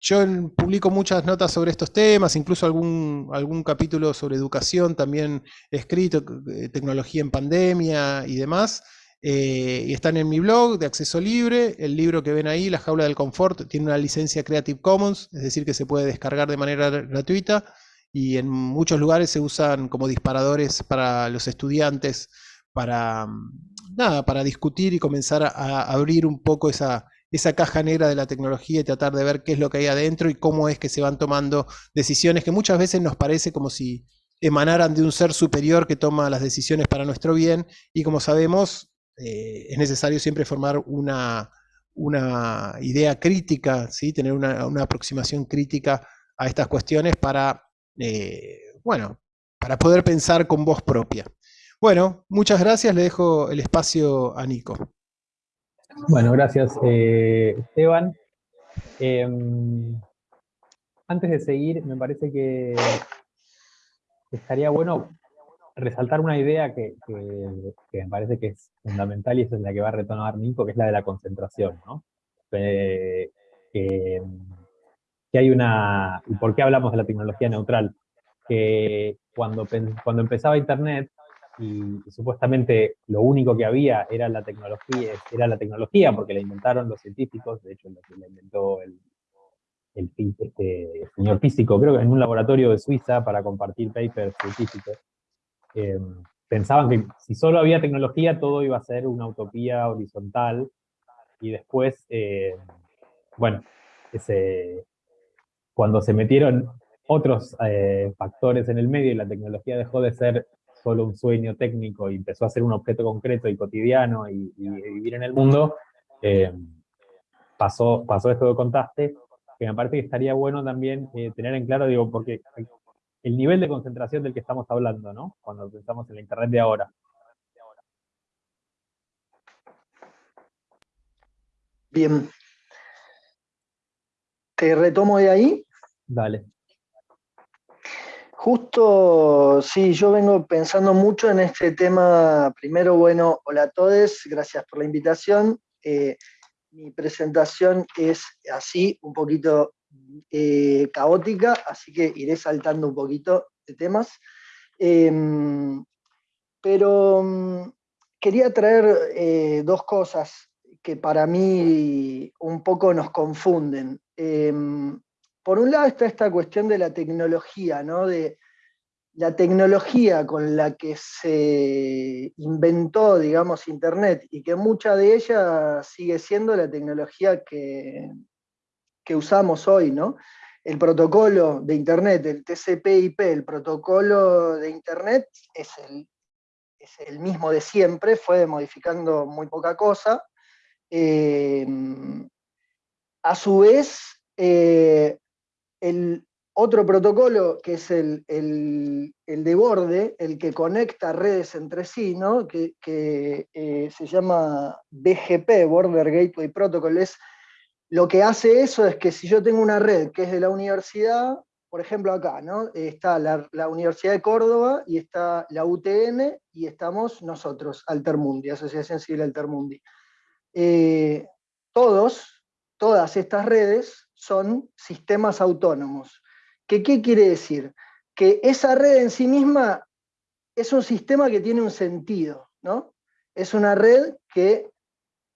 yo publico muchas notas sobre estos temas, incluso algún, algún capítulo sobre educación también escrito, eh, tecnología en pandemia y demás. Eh, y están en mi blog de acceso libre. El libro que ven ahí, La Jaula del Confort, tiene una licencia Creative Commons, es decir, que se puede descargar de manera gratuita y en muchos lugares se usan como disparadores para los estudiantes para, mm, nada, para discutir y comenzar a, abrir un poco esa, esa caja negra de la tecnología y tratar de ver qué es lo que hay adentro y cómo es que se van tomando decisiones que muchas veces nos parece como si emanaran de un ser superior que toma las decisiones para nuestro bien y como sabemos eh, es necesario siempre formar una, una idea crítica, ¿sí? tener una, una aproximación crítica a estas cuestiones para eh, bueno, para poder pensar con voz propia. Bueno, muchas gracias, le dejo el espacio a Nico. Bueno, gracias eh, Esteban. Em, antes de seguir, me parece que estaría bueno resaltar una idea que, me parece que es fundamental y esa es la que va a retomar Nico, que es la de la concentración. ¿no? Eh, que hay una... ¿Y por qué hablamos de la tecnología neutral? Que cuando, cuando empezaba Internet, y, supuestamente lo único que había era la tecnología, era la tecnología porque la inventaron los científicos, de hecho la inventó el, el, este, señor físico, creo que en un laboratorio de Suiza para compartir papers científicos, em, pensaban que si solo había tecnología todo iba a ser una utopía horizontal, y después, eh, bueno, ese, cuando se metieron otros eh, factores en el medio y la tecnología dejó de ser solo un sueño técnico y empezó a ser un objeto concreto y cotidiano y, vivir en el mundo, eh, pasó, pasó esto que contaste, que me parece que estaría bueno también eh, tener en claro, digo, porque el nivel de concentración del que estamos hablando, ¿no? Cuando pensamos en la Internet de ahora. Bien. Te retomo de ahí. Dale. Justo, sí, yo vengo pensando mucho en este tema. Primero, bueno, hola a todos, gracias por la invitación. Eh, mi presentación es así, un poquito eh, caótica, así que iré saltando un poquito de temas. Em, pero mm, quería traer eh, dos cosas que para mí un poco nos confunden. Por un lado está esta cuestión de la tecnología, ¿no? De la tecnología con la que se inventó, digamos, Internet, y que mucha de ella sigue siendo la tecnología que, que usamos hoy, ¿no? El protocolo de Internet, el TCP/IP, el protocolo de Internet es el es el mismo de siempre, fue modificando muy poca cosa. a su vez, el otro protocolo, que es el, de borde, el que conecta redes entre sí, ¿no? que, eh, se llama BGP, Border Gateway Protocol, es, lo que hace eso es que si yo tengo una red que es de la universidad, por ejemplo acá, ¿no? está la, Universidad de Córdoba y está la UTN y estamos nosotros, Altermundi, Asociación Civil Altermundi. Eh, todos, todas estas redes son sistemas autónomos. ¿Qué, ¿Qué quiere decir? Que esa red en sí misma es un sistema que tiene un sentido, ¿no? Es una red que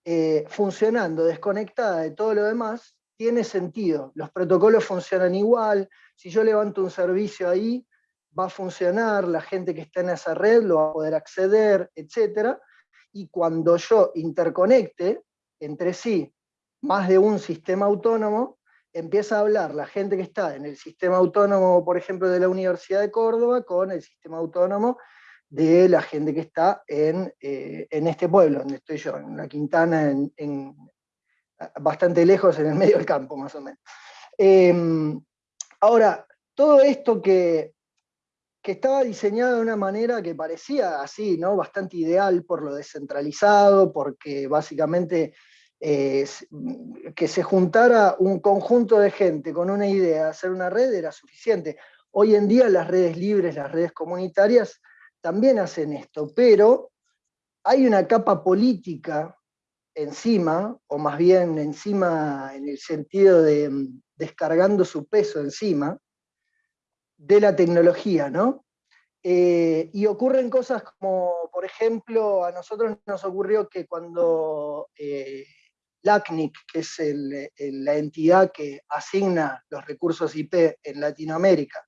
eh, funcionando, desconectada de todo lo demás, tiene sentido. Los protocolos funcionan igual, si yo levanto un servicio ahí, va a funcionar, la gente que está en esa red lo va a poder acceder, etc. Y cuando yo interconecte entre sí más de un sistema autónomo, empieza a hablar la gente que está en el sistema autónomo, por ejemplo, de la Universidad de Córdoba, con el sistema autónomo de la gente que está en, eh, este pueblo, donde estoy yo, en la Quintana, en, bastante lejos, en el medio del campo, más o menos. Em, ahora, todo esto que, que estaba diseñado de una manera que parecía así, ¿no? bastante ideal por lo descentralizado, porque básicamente que se juntara un conjunto de gente con una idea de hacer una red era suficiente. Hoy en día las redes libres, las redes comunitarias, también hacen esto, pero hay una capa política encima, o más bien encima en el sentido de mm, descargando su peso encima, de la tecnología, ¿no? Eh, y ocurren cosas como, por ejemplo, a nosotros nos ocurrió que cuando eh, LACNIC, que es la entidad que asigna los recursos IP en Latinoamérica,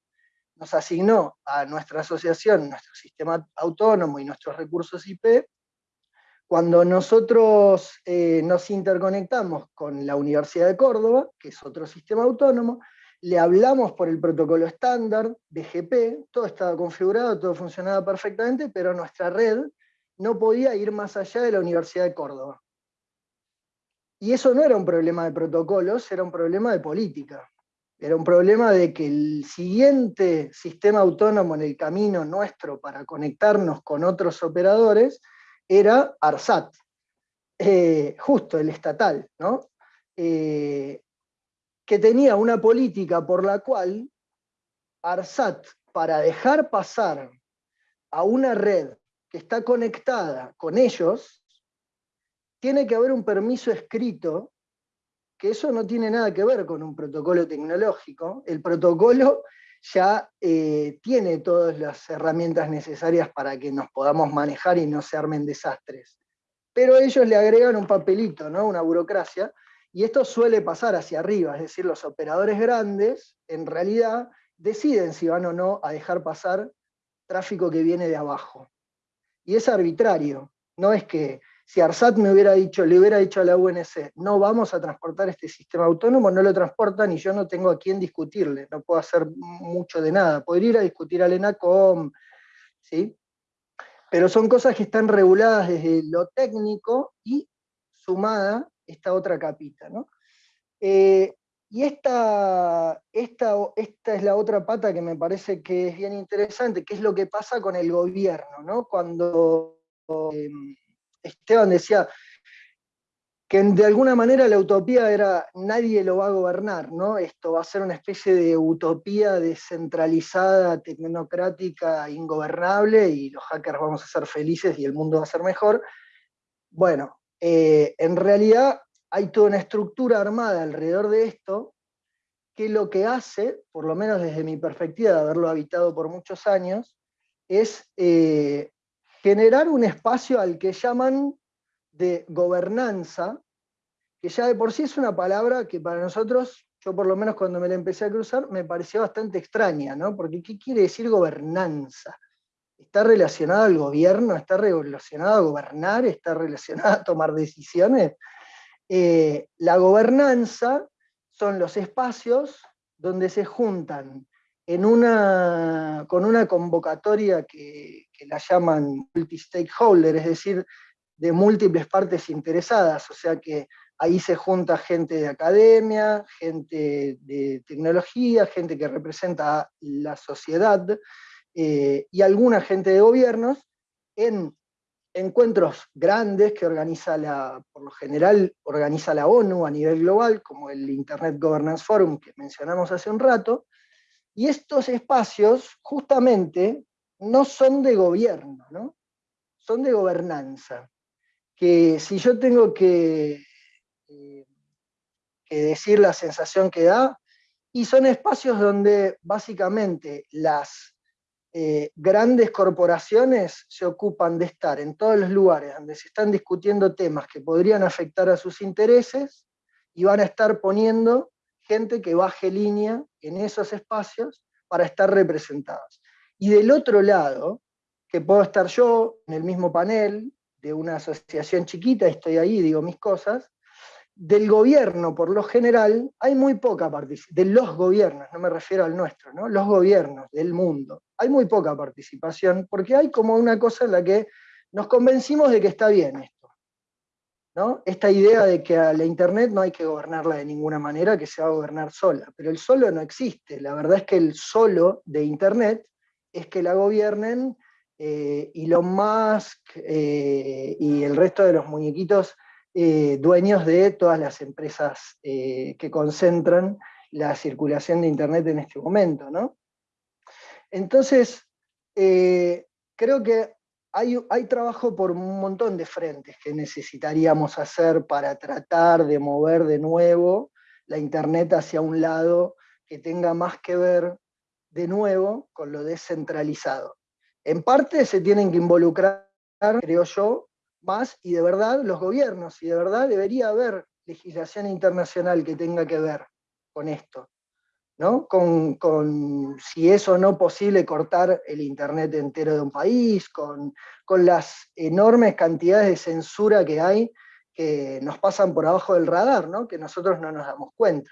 nos asignó a nuestra asociación, nuestro sistema autónomo y nuestros recursos IP, cuando nosotros eh, nos interconectamos con la Universidad de Córdoba, que es otro sistema autónomo, le hablamos por el protocolo estándar, BGP, todo estaba configurado, todo funcionaba perfectamente, pero nuestra red no podía ir más allá de la Universidad de Córdoba. Y eso no era un problema de protocolos, era un problema de política. Era un problema de que el siguiente sistema autónomo en el camino nuestro para conectarnos con otros operadores era ARSAT, eh, justo el estatal, ¿no? Eh, que tenía una política por la cual ARSAT, para dejar pasar a una red que está conectada con ellos, tiene que haber un permiso escrito, que eso no tiene nada que ver con un protocolo tecnológico. El protocolo ya eh, tiene todas las herramientas necesarias para que nos podamos manejar y no se armen desastres. Pero ellos le agregan un papelito, ¿no? una burocracia, y esto suele pasar hacia arriba, es decir, los operadores grandes, en realidad, deciden si van o no a dejar pasar tráfico que viene de abajo. Y es arbitrario, no es que si ARSAT me hubiera dicho, le hubiera dicho a la UNC, no vamos a transportar este sistema autónomo, no lo transportan y yo no tengo a quién discutirle, no puedo hacer mucho de nada. Podría ir a discutir al ENACOM, ¿sí? Pero son cosas que están reguladas desde lo técnico y sumada esta otra capita, ¿no? Eh, y esta, esta, esta es la otra pata que me parece que es bien interesante, que es lo que pasa con el gobierno, ¿no? Cuando... Em, Esteban decía que de alguna manera la utopía era nadie lo va a gobernar, ¿no? Esto va a ser una especie de utopía descentralizada, tecnocrática, ingobernable, y los hackers vamos a ser felices y el mundo va a ser mejor. Bueno, eh, en realidad hay toda una estructura armada alrededor de esto, que lo que hace, por lo menos desde mi perspectiva de haberlo habitado por muchos años, es eh, generar un espacio al que llaman de gobernanza, que ya de por sí es una palabra que para nosotros, yo por lo menos cuando me la empecé a cruzar, me pareció bastante extraña, ¿no? Porque ¿qué quiere decir gobernanza? ¿Está relacionada al gobierno? ¿Está relacionada a gobernar? ¿Está relacionada a tomar decisiones? Eh, la gobernanza son los espacios donde se juntan en una, con una convocatoria que, que la llaman multi-stakeholder, es decir, de múltiples partes interesadas, o sea que ahí se junta gente de academia, gente de tecnología, gente que representa la sociedad eh, y alguna gente de gobiernos en encuentros grandes que organiza la, por lo general organiza la ONU a nivel global, como el Internet Governance Forum que mencionamos hace un rato, y estos espacios justamente no son de gobierno, ¿no? son de gobernanza. Que si yo tengo que, eh, que decir la sensación que da, y son espacios donde básicamente las eh, grandes corporaciones se ocupan de estar en todos los lugares donde se están discutiendo temas que podrían afectar a sus intereses y van a estar poniendo gente que baje línea en esos espacios para estar representados. Y del otro lado, que puedo estar yo en el mismo panel de una asociación chiquita, estoy ahí, digo mis cosas, del gobierno, por lo general, hay muy poca participación, de los gobiernos, no me refiero al nuestro, ¿no? los gobiernos del mundo, hay muy poca participación, porque hay como una cosa en la que nos convencimos de que está bien esto. ¿No? Esta idea de que a la Internet no hay que gobernarla de ninguna manera, que se va a gobernar sola, pero el solo no existe, la verdad es que el solo de Internet es que la gobiernen eh, Elon Musk eh, y el resto de los muñequitos eh, dueños de todas las empresas eh, que concentran la circulación de Internet en este momento. ¿no? Entonces, creo que hay, trabajo por un montón de frentes que necesitaríamos hacer para tratar de mover de nuevo la Internet hacia un lado que tenga más que ver de nuevo con lo descentralizado. En parte se tienen que involucrar, creo yo, más y de verdad los gobiernos, y de verdad debería haber legislación internacional que tenga que ver con esto, ¿no? Con, si es o no posible cortar el internet entero de un país, con, las enormes cantidades de censura que hay que nos pasan por abajo del radar, ¿no? que nosotros no nos damos cuenta.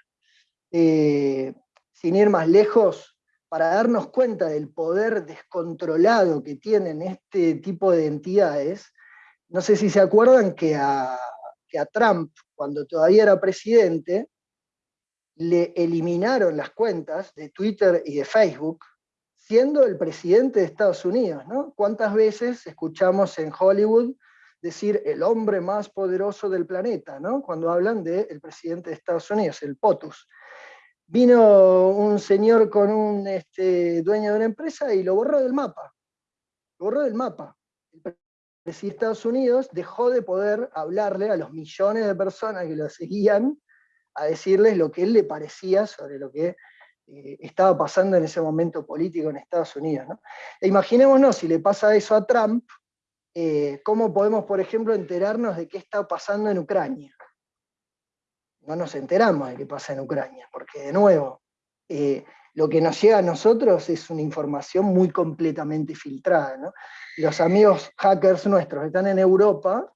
Eh, sin ir más lejos, para darnos cuenta del poder descontrolado que tienen este tipo de entidades, no sé si se acuerdan que a, Trump, cuando todavía era presidente, le eliminaron las cuentas de Twitter y de Facebook, siendo el presidente de Estados Unidos, ¿no? ¿Cuántas veces escuchamos en Hollywood decir el hombre más poderoso del planeta, ¿no? Cuando hablan del presidente de Estados Unidos, el POTUS. Vino un señor con un este, dueño de una empresa y lo borró del mapa. Lo borró del mapa si Estados Unidos dejó de poder hablarle a los millones de personas que lo seguían, a decirles lo que él le parecía sobre lo que eh, estaba pasando en ese momento político en Estados Unidos. E imaginémonos, si le pasa eso a Trump, eh, ¿cómo podemos, por ejemplo, enterarnos de qué está pasando en Ucrania? No nos enteramos de qué pasa en Ucrania, porque de nuevo, eh, lo que nos llega a nosotros es una información muy completamente filtrada. Los amigos hackers nuestros están en Europa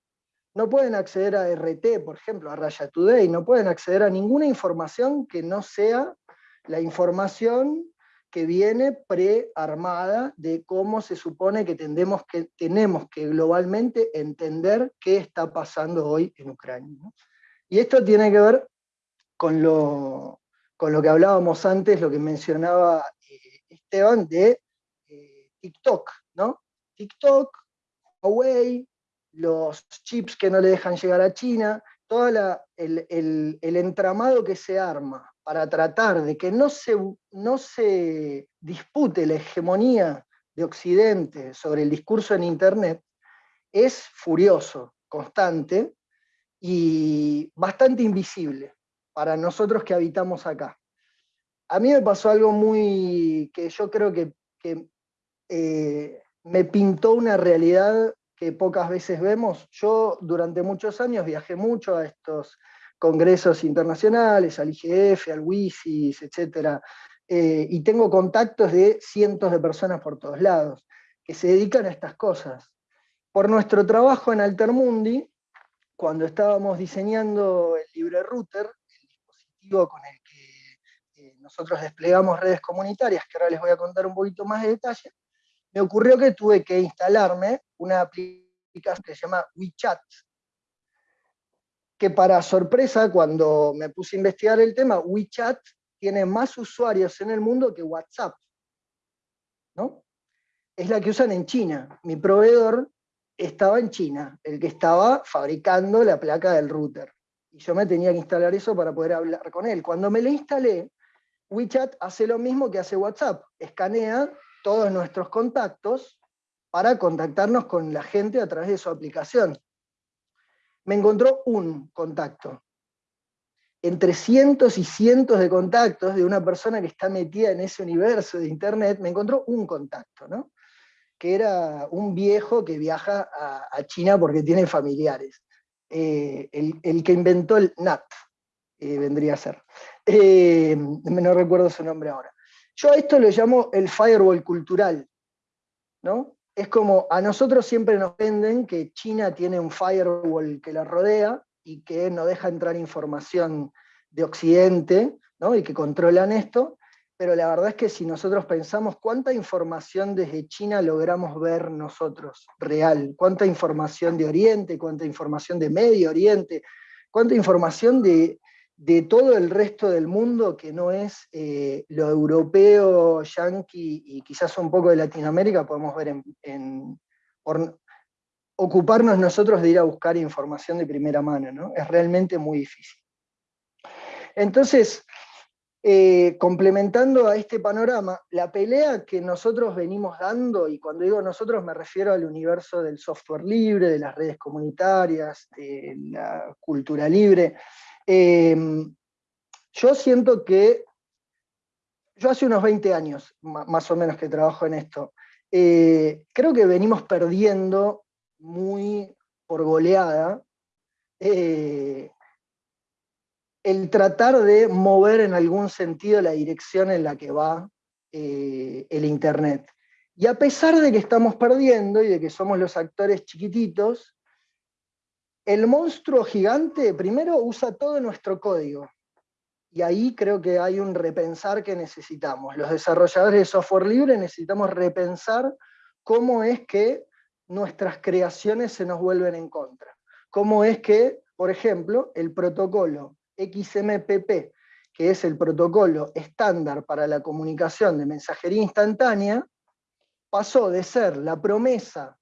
no pueden acceder a RT, por ejemplo, a Raya Today, no pueden acceder a ninguna información que no sea la información que viene prearmada de cómo se supone que, que tenemos que globalmente entender qué está pasando hoy en Ucrania. Y esto tiene que ver con lo, con lo que hablábamos antes, lo que mencionaba eh, Esteban de eh, TikTok, ¿no? TikTok, Huawei, los chips que no le dejan llegar a China, todo el, entramado que se arma para tratar de que no se, no se dispute la hegemonía de Occidente sobre el discurso en Internet, es furioso, constante y bastante invisible para nosotros que habitamos acá. A mí me pasó algo muy, que yo creo que, eh, me pintó una realidad que pocas veces vemos. Yo durante muchos años viajé mucho a estos congresos internacionales, al IGF, al WISIS, etc. Eh, y tengo contactos de cientos de personas por todos lados, que se dedican a estas cosas. Por nuestro trabajo en Altermundi, cuando estabamos diseñando el libre router, con el que eh, nosotros desplegamos redes comunitarias, que ahora les voy a contar un poquito más de detalle, me ocurrió que tuve que instalarme una aplicación que se llama WeChat, que para sorpresa, cuando me puse a investigar el tema, WeChat tiene más usuarios en el mundo que WhatsApp. ¿no? Es la que usan en China. Mi proveedor estaba en China, el que estaba fabricando la placa del router. Y yo me tenía que instalar eso para poder hablar con él. Cuando me lo instalé, WeChat hace lo mismo que hace WhatsApp. Escanea todos nuestros contactos para contactarnos con la gente a través de su aplicación. Me encontró un contacto. Entre cientos y cientos de contactos de una persona que está metida en ese universo de Internet, me encontró un contacto, ¿no? que era un viejo que viaja a, China porque tiene familiares. Eh, el, que inventó el NAT, eh, vendría a ser. Eh, no recuerdo su nombre ahora. Yo a esto lo llamo el firewall cultural, ¿no? Es como, a nosotros siempre nos venden que China tiene un firewall que la rodea y que no deja entrar información de Occidente, ¿no? y que controlan esto, pero la verdad es que si nosotros pensamos cuánta información desde China logramos ver nosotros, real, cuánta información de Oriente, cuánta información de Medio Oriente, cuánta información de, de todo el resto del mundo que no es eh, lo europeo, yanqui y quizás un poco de Latinoamérica, podemos ver en, ocuparnos nosotros de ir a buscar información de primera mano, ¿no? Es realmente muy difícil. Entonces, eh, complementando a este panorama, la pelea que nosotros venimos dando, y cuando digo nosotros me refiero al universo del software libre, de las redes comunitarias, de la cultura libre, Em, yo siento que, yo hace unos 20 años, más o menos que trabajo en esto, eh, creo que venimos perdiendo muy por goleada eh, el tratar de mover en algún sentido la dirección en la que va eh, el Internet. Y a pesar de que estamos perdiendo y de que somos los actores chiquititos, el monstruo gigante primero usa todo nuestro código. Y ahí creo que hay un repensar que necesitamos. Los desarrolladores de software libre necesitamos repensar cómo es que nuestras creaciones se nos vuelven en contra. Cómo es que, por ejemplo, el protocolo XMPP, que es el protocolo estándar para la comunicación de mensajería instantánea, pasó de ser la promesa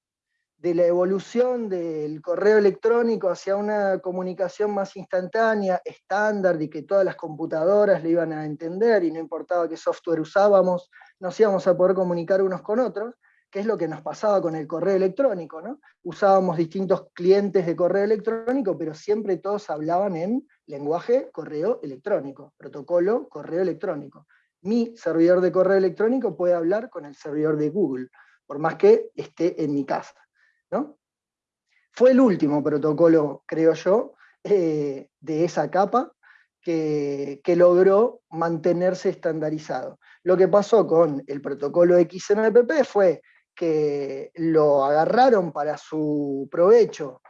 de la evolución del correo electrónico hacia una comunicación más instantánea, estándar, y que todas las computadoras le iban a entender y no importaba qué software usábamos, nos íbamos a poder comunicar unos con otros, que es lo que nos pasaba con el correo electrónico, ¿no? Usábamos distintos clientes de correo electrónico, pero siempre todos hablaban en lenguaje correo electrónico, protocolo correo electrónico. Mi servidor de correo electrónico puede hablar con el servidor de Google, por más que esté en mi casa. Fue el último protocolo, creo yo, eh, de esa capa que, logró mantenerse estandarizado. Lo que pasó con el protocolo XMPP fue que lo agarraron para su provecho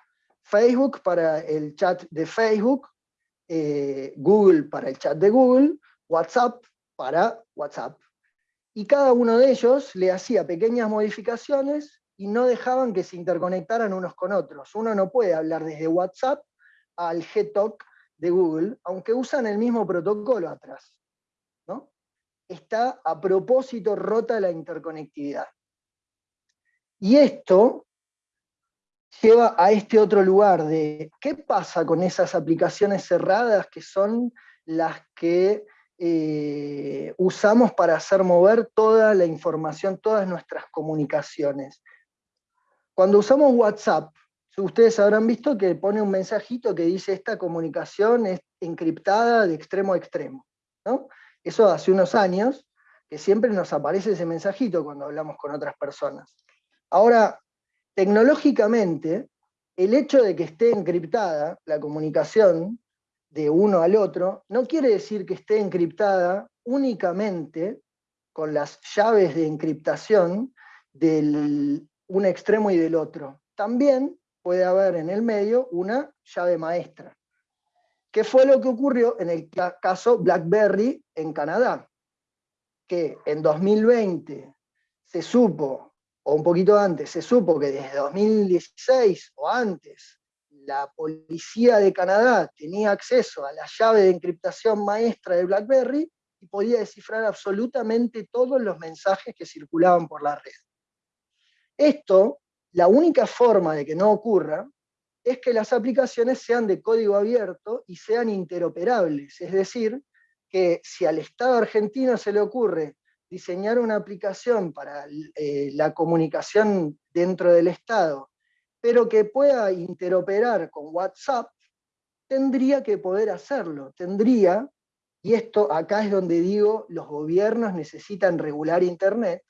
Facebook para el chat de Facebook, eh, Google para el chat de Google, WhatsApp para WhatsApp. Y cada uno de ellos le hacía pequeñas modificaciones y no dejaban que se interconectaran unos con otros. Uno no puede hablar desde WhatsApp al Gtalk de Google, aunque usan el mismo protocolo atrás. ¿no? Está a propósito rota la interconectividad. Y esto lleva a este otro lugar de qué pasa con esas aplicaciones cerradas que son las que eh, usamos para hacer mover toda la información, todas nuestras comunicaciones. Cuando usamos WhatsApp, ustedes habrán visto que pone un mensajito que dice esta comunicación es encriptada de extremo a extremo. ¿no? Eso hace unos años, que siempre nos aparece ese mensajito cuando hablamos con otras personas. Ahora, tecnológicamente, el hecho de que esté encriptada la comunicación de uno al otro, no quiere decir que esté encriptada únicamente con las llaves de encriptación del un extremo y del otro. También puede haber en el medio una llave maestra, ¿Qué fue lo que ocurrió en el caso BlackBerry en Canadá? Que en 2020 se supo, o un poquito antes, se supo que desde 2016 o antes, la policía de Canadá tenía acceso a la llave de encriptación maestra de BlackBerry y podía descifrar absolutamente todos los mensajes que circulaban por la red. Esto, la única forma de que no ocurra, es que las aplicaciones sean de código abierto y sean interoperables, es decir, que si al Estado argentino se le ocurre diseñar una aplicación para eh, la comunicación dentro del Estado, pero que pueda interoperar con WhatsApp, tendría que poder hacerlo, tendría, y esto acá es donde digo, los gobiernos necesitan regular Internet,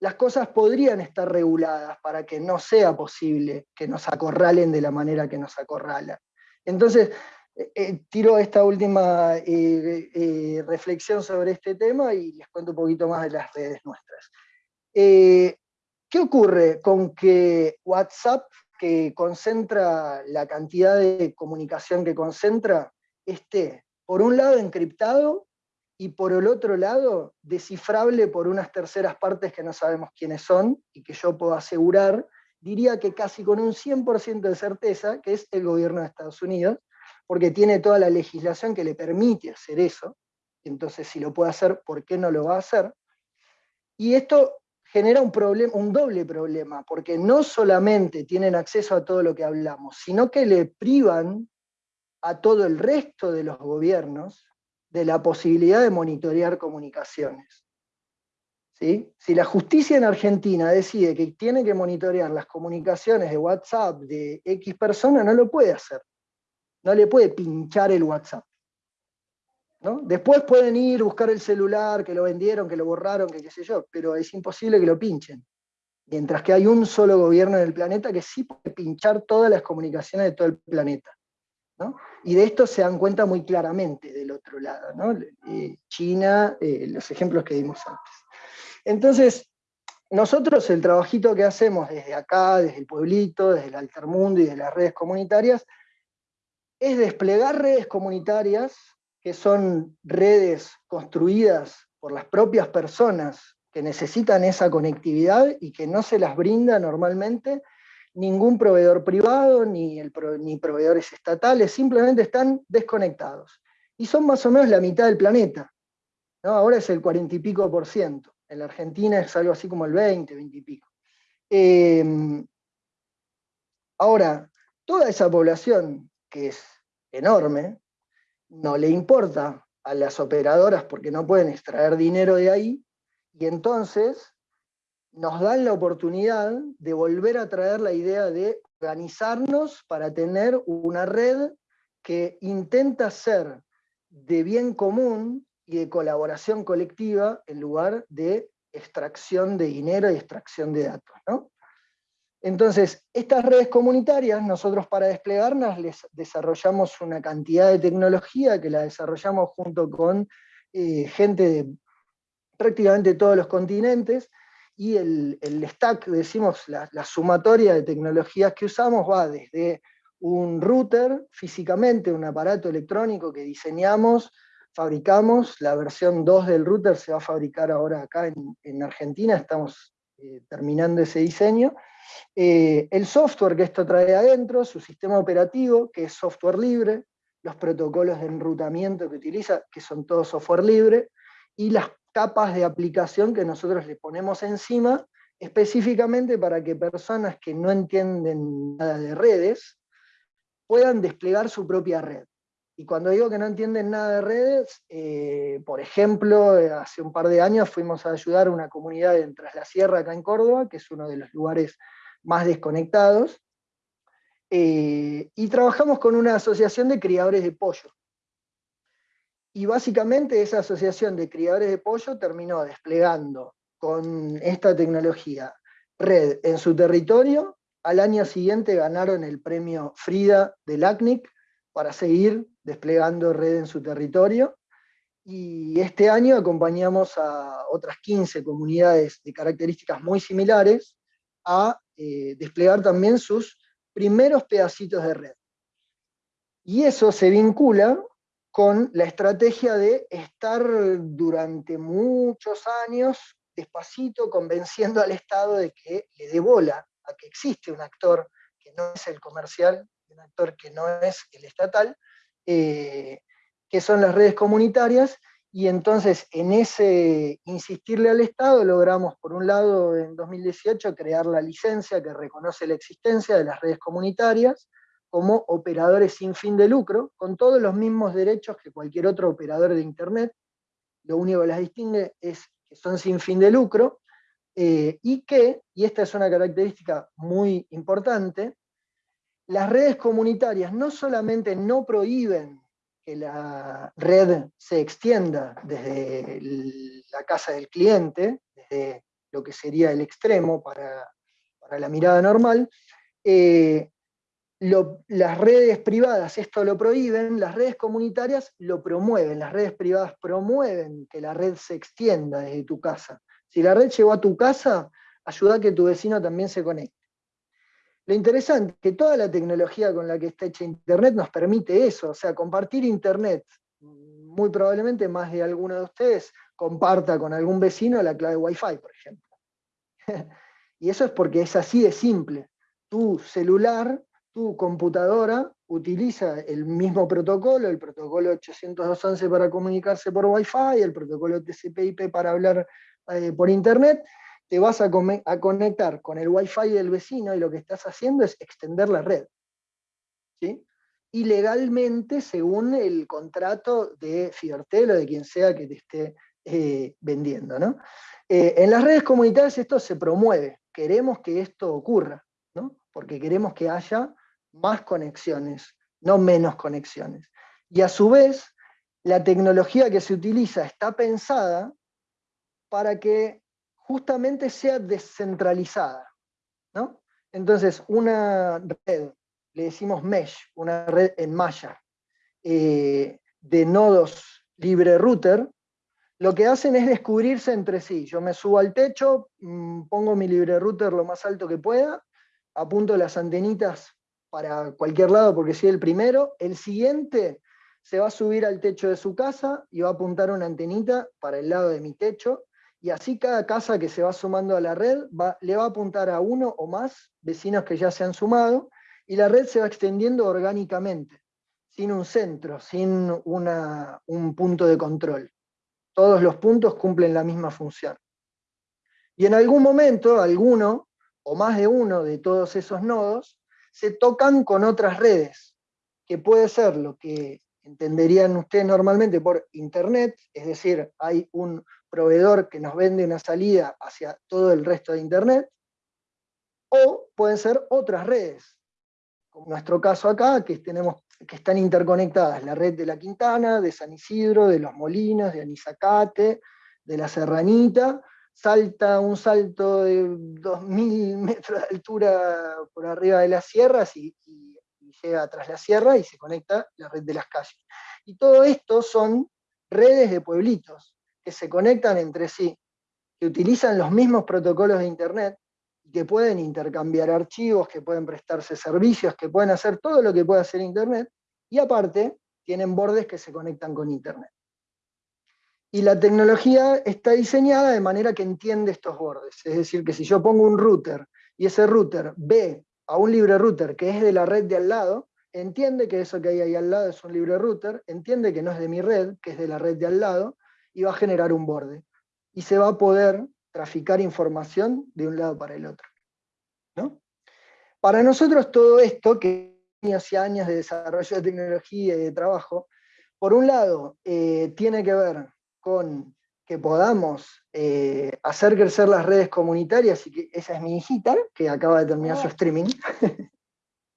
las cosas podrían estar reguladas para que no sea posible que nos acorralen de la manera que nos acorralan. Entonces, eh, eh, tiro esta última eh, reflexión sobre este tema y les cuento un poquito más de las redes nuestras. ¿Qué ocurre con que WhatsApp, que concentra la cantidad de comunicación que concentra, esté, por un lado, encriptado y por el otro lado, descifrable por unas terceras partes que no sabemos quiénes son y que yo puedo asegurar, diría que casi con un 100% de certeza, que es el gobierno de Estados Unidos, porque tiene toda la legislación que le permite hacer eso, entonces si lo puede hacer, ¿por qué no lo va a hacer? Y esto genera un, problema, un doble problema, porque no solamente tienen acceso a todo lo que hablamos, sino que le privan a todo el resto de los gobiernos de la posibilidad de monitorear comunicaciones. ¿Sí? Si la justicia en Argentina decide que tiene que monitorear las comunicaciones de WhatsApp de X persona, no lo puede hacer. No le puede pinchar el WhatsApp. ¿no? Después pueden ir, buscar el celular, que lo vendieron, que lo borraron, que qué sé yo, pero es imposible que lo pinchen. Mientras que hay un solo gobierno en el planeta que sí puede pinchar todas las comunicaciones de todo el planeta. Y de esto se dan cuenta muy claramente del otro lado, eh, China, eh, los ejemplos que dimos antes. Entonces, nosotros el trabajito que hacemos desde acá, desde el pueblito, desde el altermundo y de las redes comunitarias, es desplegar redes comunitarias, que son redes construidas por las propias personas que necesitan esa conectividad y que no se las brinda normalmente ningún proveedor privado, ni, el, ni proveedores estatales, simplemente están desconectados. Y son más o menos la mitad del planeta. ¿no? Ahora es el 40 y pico por ciento. En la Argentina es algo así como el 20, 20 y pico. Em, ahora, toda esa población, que es enorme, no le importa a las operadoras porque no pueden extraer dinero de ahí, y entonces nos dan la oportunidad de volver a traer la idea de organizarnos para tener una red que intenta ser de bien común y de colaboración colectiva en lugar de extracción de dinero y extracción de datos. Entonces, estas redes comunitarias, nosotros para desplegarlas desarrollamos una cantidad de tecnología que la desarrollamos junto con eh, gente de prácticamente todos los continentes, y el, stack, decimos, la, sumatoria de tecnologías que usamos va desde un router, físicamente un aparato electrónico que diseñamos, fabricamos, la versión 2 del router se va a fabricar ahora acá en, Argentina, estamos eh, terminando ese diseño, eh, el software que esto trae adentro, su sistema operativo, que es software libre, los protocolos de enrutamiento que utiliza, que son todos software libre, y las capas de aplicación que nosotros le ponemos encima, específicamente para que personas que no entienden nada de redes, puedan desplegar su propia red. Y cuando digo que no entienden nada de redes, eh, por ejemplo, hace un par de años fuimos a ayudar a una comunidad en Tras la Sierra, acá en Córdoba, que es uno de los lugares más desconectados, eh, y trabajamos con una asociación de criadores de pollo. Y básicamente esa asociación de criadores de pollo terminó desplegando con esta tecnología red en su territorio. Al año siguiente ganaron el premio Frida del ACNIC para seguir desplegando red en su territorio. Y este año acompañamos a otras 15 comunidades de características muy similares a eh, desplegar también sus primeros pedacitos de red. Y eso se vincula con la estrategia de estar durante muchos años despacito convenciendo al Estado de que le dé bola a que existe un actor que no es el comercial, un actor que no es el estatal, eh, que son las redes comunitarias, y entonces en ese insistirle al Estado logramos, por un lado, en 2018, crear la licencia que reconoce la existencia de las redes comunitarias como operadores sin fin de lucro, con todos los mismos derechos que cualquier otro operador de Internet. Lo único que las distingue es que son sin fin de lucro, eh, y que, y esta es una característica muy importante, las redes comunitarias no solamente no prohíben que la red se extienda desde la casa del cliente, desde lo que sería el extremo para, la mirada normal, eh, las redes privadas esto lo prohíben, las redes comunitarias lo promueven, las redes privadas promueven que la red se extienda desde tu casa. Si la red llegó a tu casa, ayuda a que tu vecino también se conecte. Lo interesante es que toda la tecnología con la que está hecha Internet nos permite eso, o sea, compartir Internet. Muy probablemente más de alguno de ustedes comparta con algún vecino la clave Wi-Fi, por ejemplo. y eso es porque es así de simple. Tu celular tu computadora utiliza el mismo protocolo, el protocolo 802.11 para comunicarse por Wi-Fi, el protocolo TCP/IP para hablar eh, por Internet, te vas a, conectar con el Wi-Fi del vecino y lo que estás haciendo es extender la red. ¿sí? Y legalmente, según el contrato de Fiortel o de quien sea que te esté eh, vendiendo. ¿no? Eh, en las redes comunitarias esto se promueve, queremos que esto ocurra, ¿no? porque queremos que haya más conexiones, no menos conexiones. Y a su vez, la tecnología que se utiliza está pensada para que justamente sea descentralizada. ¿no? Entonces, una red, le decimos mesh, una red en malla, eh, de nodos libre router, lo que hacen es descubrirse entre sí. Yo me subo al techo, mm, pongo mi libre router lo más alto que pueda, apunto las antenitas para cualquier lado porque soy el primero, el siguiente se va a subir al techo de su casa y va a apuntar una antenita para el lado de mi techo, y así cada casa que se va sumando a la red le va a apuntar a uno o más vecinos que ya se han sumado, y la red se va extendiendo orgánicamente, sin un centro, sin un punto de control. Todos los puntos cumplen la misma función. Y en algún momento, alguno o más de uno de todos esos nodos se tocan con otras redes, que puede ser lo que entenderían ustedes normalmente por Internet, es decir, hay un proveedor que nos vende una salida hacia todo el resto de Internet, o pueden ser otras redes, como nuestro caso acá, que, tenemos, que están interconectadas, la red de La Quintana, de San Isidro, de Los Molinos, de Anizacate, de La Serranita, salta un salto de 2.000 metros de altura por arriba de las sierras y, llega tras la sierra y se conecta la red de las calles. Y todo esto son redes de pueblitos que se conectan entre sí, que utilizan los mismos protocolos de Internet, que pueden intercambiar archivos, que pueden prestarse servicios, que pueden hacer todo lo que puede hacer Internet, y aparte tienen bordes que se conectan con Internet. Y la tecnología está diseñada de manera que entiende estos bordes. Es decir, que si yo pongo un router y ese router ve a un libre router que es de la red de al lado, entiende que eso que hay ahí al lado es un libre router, entiende que no es de mi red, que es de la red de al lado, y va a generar un borde. Y se va a poder traficar información de un lado para el otro. Para nosotros todo esto, que años y años de desarrollo de tecnología y de trabajo, por un lado, eh, tiene que ver con que podamos eh, hacer crecer las redes comunitarias, y que esa es mi hijita, que acaba de terminar su streaming.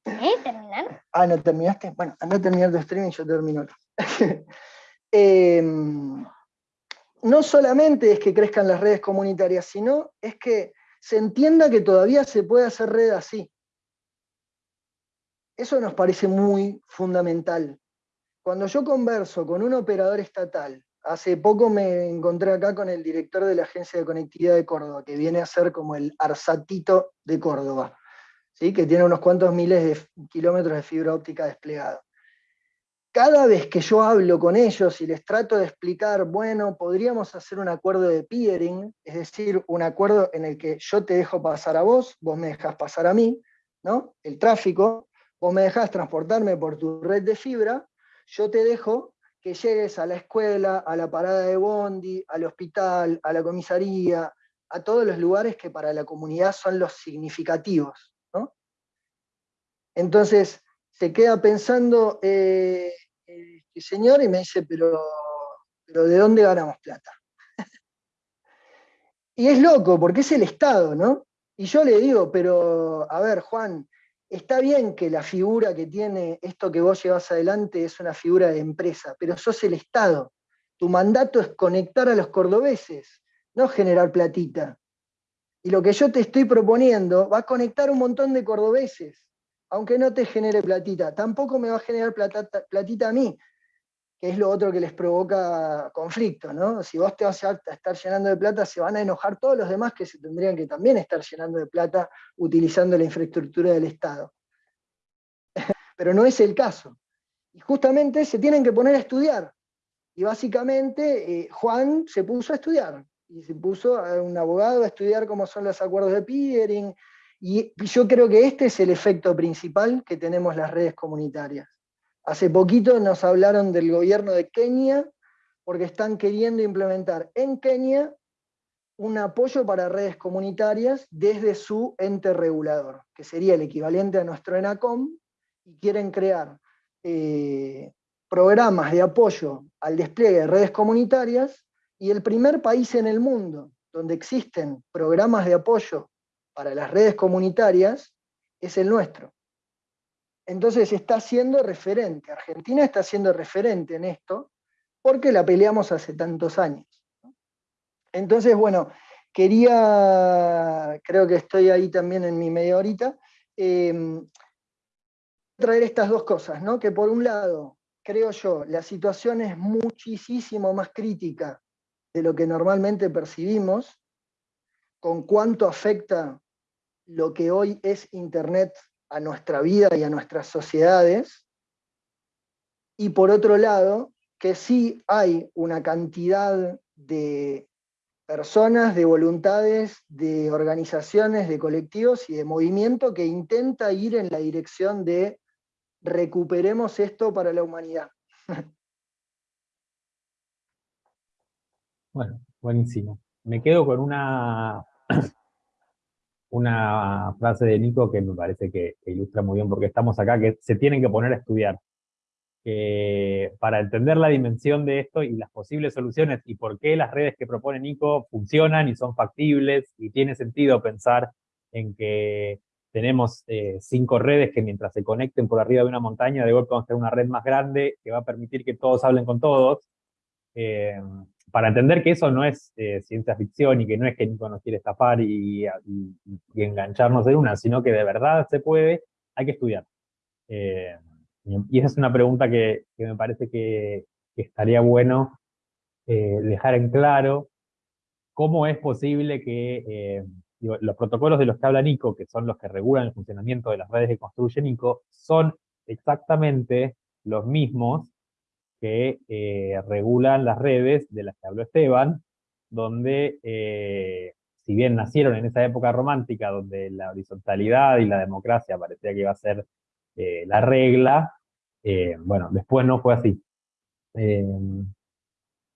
¿Eh? ¿Terminar? ah, ¿no terminaste? Bueno, anda a terminar tu streaming, yo termino em, no solamente es que crezcan las redes comunitarias, sino es que se entienda que todavía se puede hacer red así. Eso nos parece muy fundamental. Cuando yo converso con un operador estatal Hace poco me encontré acá con el director de la Agencia de Conectividad de Córdoba, que viene a ser como el Arsatito de Córdoba, ¿sí? que tiene unos cuantos miles de kilómetros de fibra óptica desplegado. cada vez que yo hablo con ellos y les trato de explicar, bueno, podríamos hacer un acuerdo de peering, es decir, un acuerdo en el que yo te dejo pasar a vos, vos me dejas pasar a mí, ¿no? El tráfico, vos me dejas transportarme por tu red de fibra, yo te dejo que llegues a la escuela, a la parada de bondi, al hospital, a la comisaría, a todos los lugares que para la comunidad son los significativos. ¿no? Entonces, se queda pensando el señor y me dice, pero, pero ¿de dónde ganamos plata? y es loco, porque es el Estado, ¿no? Y yo le digo, pero, a ver, Juan, está bien que la figura que tiene esto que vos llevas adelante es una figura de empresa, pero sos el Estado. Tu mandato es conectar a los cordobeses, no generar platita. Y lo que yo te estoy proponiendo va a conectar un montón de cordobeses, aunque no te genere platita. Tampoco me va a generar platita a mí, que es lo otro que les provoca conflicto, ¿no? Si vos te vas a estar llenando de plata, se van a enojar todos los demás que se tendrían que también estar llenando de plata utilizando la infraestructura del Estado. Pero no es el caso. Y justamente se tienen que poner a estudiar. Y básicamente eh, Juan se puso a estudiar. Y se puso a un abogado a estudiar cómo son los acuerdos de peering. Y yo creo que este es el efecto principal que tenemos las redes comunitarias Hace poquito nos hablaron del gobierno de Kenia, porque están queriendo implementar en Kenia un apoyo para redes comunitarias desde su ente regulador, que sería el equivalente a nuestro ENACOM, y quieren crear eh, programas de apoyo al despliegue de redes comunitarias, y el primer país en el mundo donde existen programas de apoyo para las redes comunitarias es el nuestro. Entonces está siendo referente, Argentina está siendo referente en esto, porque la peleamos hace tantos años. Entonces, bueno, quería, creo que estoy ahí también en mi media horita, em, traer estas dos cosas, ¿no? que por un lado, creo yo, la situación es muchísimo más crítica de lo que normalmente percibimos, con cuánto afecta lo que hoy es Internet a nuestra vida y a nuestras sociedades, y por otro lado, que sí hay una cantidad de personas, de voluntades, de organizaciones, de colectivos y de movimiento que intenta ir en la dirección de recuperemos esto para la humanidad. Bueno, buenísimo. Me quedo con una una frase de Nico que me parece que, ilustra muy bien porque estamos acá, que se tienen que poner a estudiar. para entender la dimensión de esto y las posibles soluciones y por qué las redes que propone Nico funcionan y son factibles y tiene sentido pensar en que tenemos eh, cinco redes que mientras se conecten por arriba de una montaña, de golpe vamos a tener una red más grande que va a permitir que todos hablen con todos. Eh, para entender que eso no es eh, ciencia ficción y que no es que Nico nos quiere estafar y, engancharnos en una, sino que de verdad se puede, hay que estudiar. Eh, y esa es una pregunta que, me parece que, estaría bueno eh, dejar en claro cómo es posible que los protocolos de los que habla Nico, que son los que regulan el funcionamiento de las redes que construye Nico, son exactamente los mismos que eh, regulan las redes de las que habló Esteban, donde, eh, si bien nacieron en esa época romántica, donde la horizontalidad y la democracia parecía que iba a ser eh, la regla, bueno, después no fue así.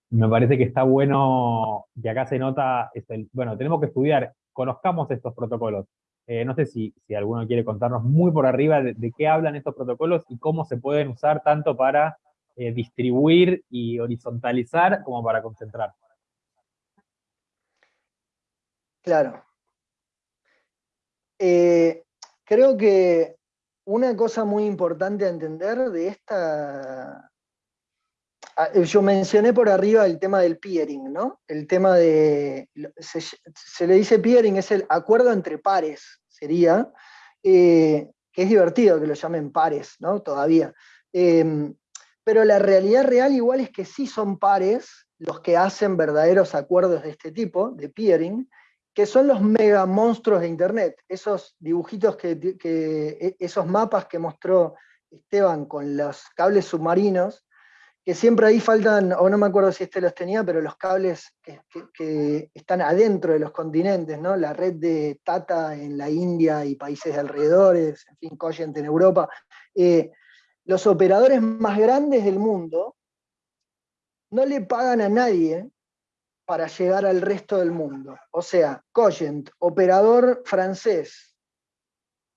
me parece que está bueno, que acá se nota, bueno, tenemos que estudiar, conozcamos estos protocolos. no sé si, si, alguno quiere contarnos muy por arriba de qué hablan estos protocolos y cómo se pueden usar tanto para eh, distribuir y horizontalizar como para concentrar. Claro. Eh, creo que una cosa muy importante a entender de esta... Ah, yo mencioné por arriba el tema del peering, ¿no? El tema de... Se, le dice peering, es el acuerdo entre pares, sería, eh, que es divertido que lo llamen pares, ¿no? Todavía pero la realidad real igual es que sí son pares los que hacen verdaderos acuerdos de este tipo, de peering, que son los mega monstruos de Internet, esos dibujitos, que, e, esos mapas que mostró Esteban, con los cables submarinos, que siempre ahí faltan, o no me acuerdo si este los tenía, pero los cables que, están adentro de los continentes, ¿no? La red de Tata en la India y países de alrededores, en fin, Cogent en Europa. Eh, los operadores más grandes del mundo no le pagan a nadie para llegar al resto del mundo. O sea, Cogent, operador francés,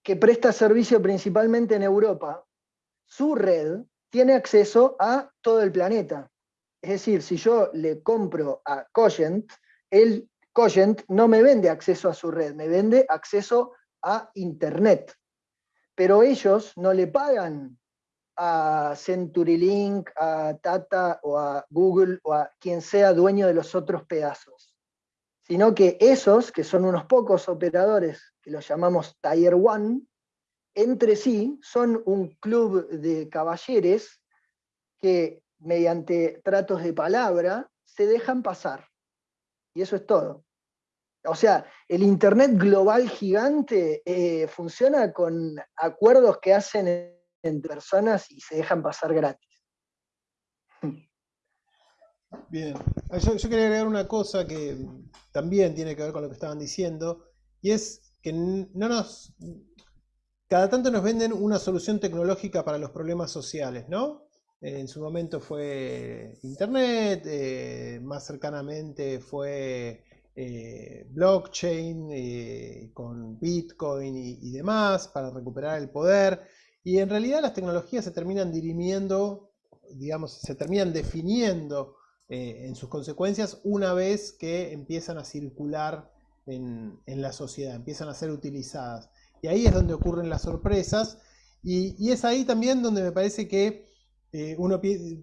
que presta servicio principalmente en Europa, su red tiene acceso a todo el planeta. Es decir, si yo le compro a Cogent, el Cogent no me vende acceso a su red, me vende acceso a Internet. Pero ellos no le pagan a CenturyLink, a Tata o a Google o a quien sea dueño de los otros pedazos. Sino que esos, que son unos pocos operadores, que los llamamos Tier 1, entre sí son un club de caballeres que mediante tratos de palabra se dejan pasar. Y eso es todo. O sea, el Internet global gigante eh, funciona con acuerdos que hacen entre personas y se dejan pasar gratis. Bien, yo, quería agregar una cosa que también tiene que ver con lo que estaban diciendo, y es que no nos, cada tanto nos venden una solución tecnológica para los problemas sociales, ¿no? En su momento fue Internet, eh, más cercanamente fue eh, blockchain eh, con Bitcoin y, demás para recuperar el poder. Y en realidad las tecnologías se terminan dirimiendo, digamos, se terminan definiendo en sus consecuencias una vez que empiezan a circular en la sociedad, empiezan a ser utilizadas. Y ahí es donde ocurren las sorpresas. Y, es ahí también donde me parece que eh, uno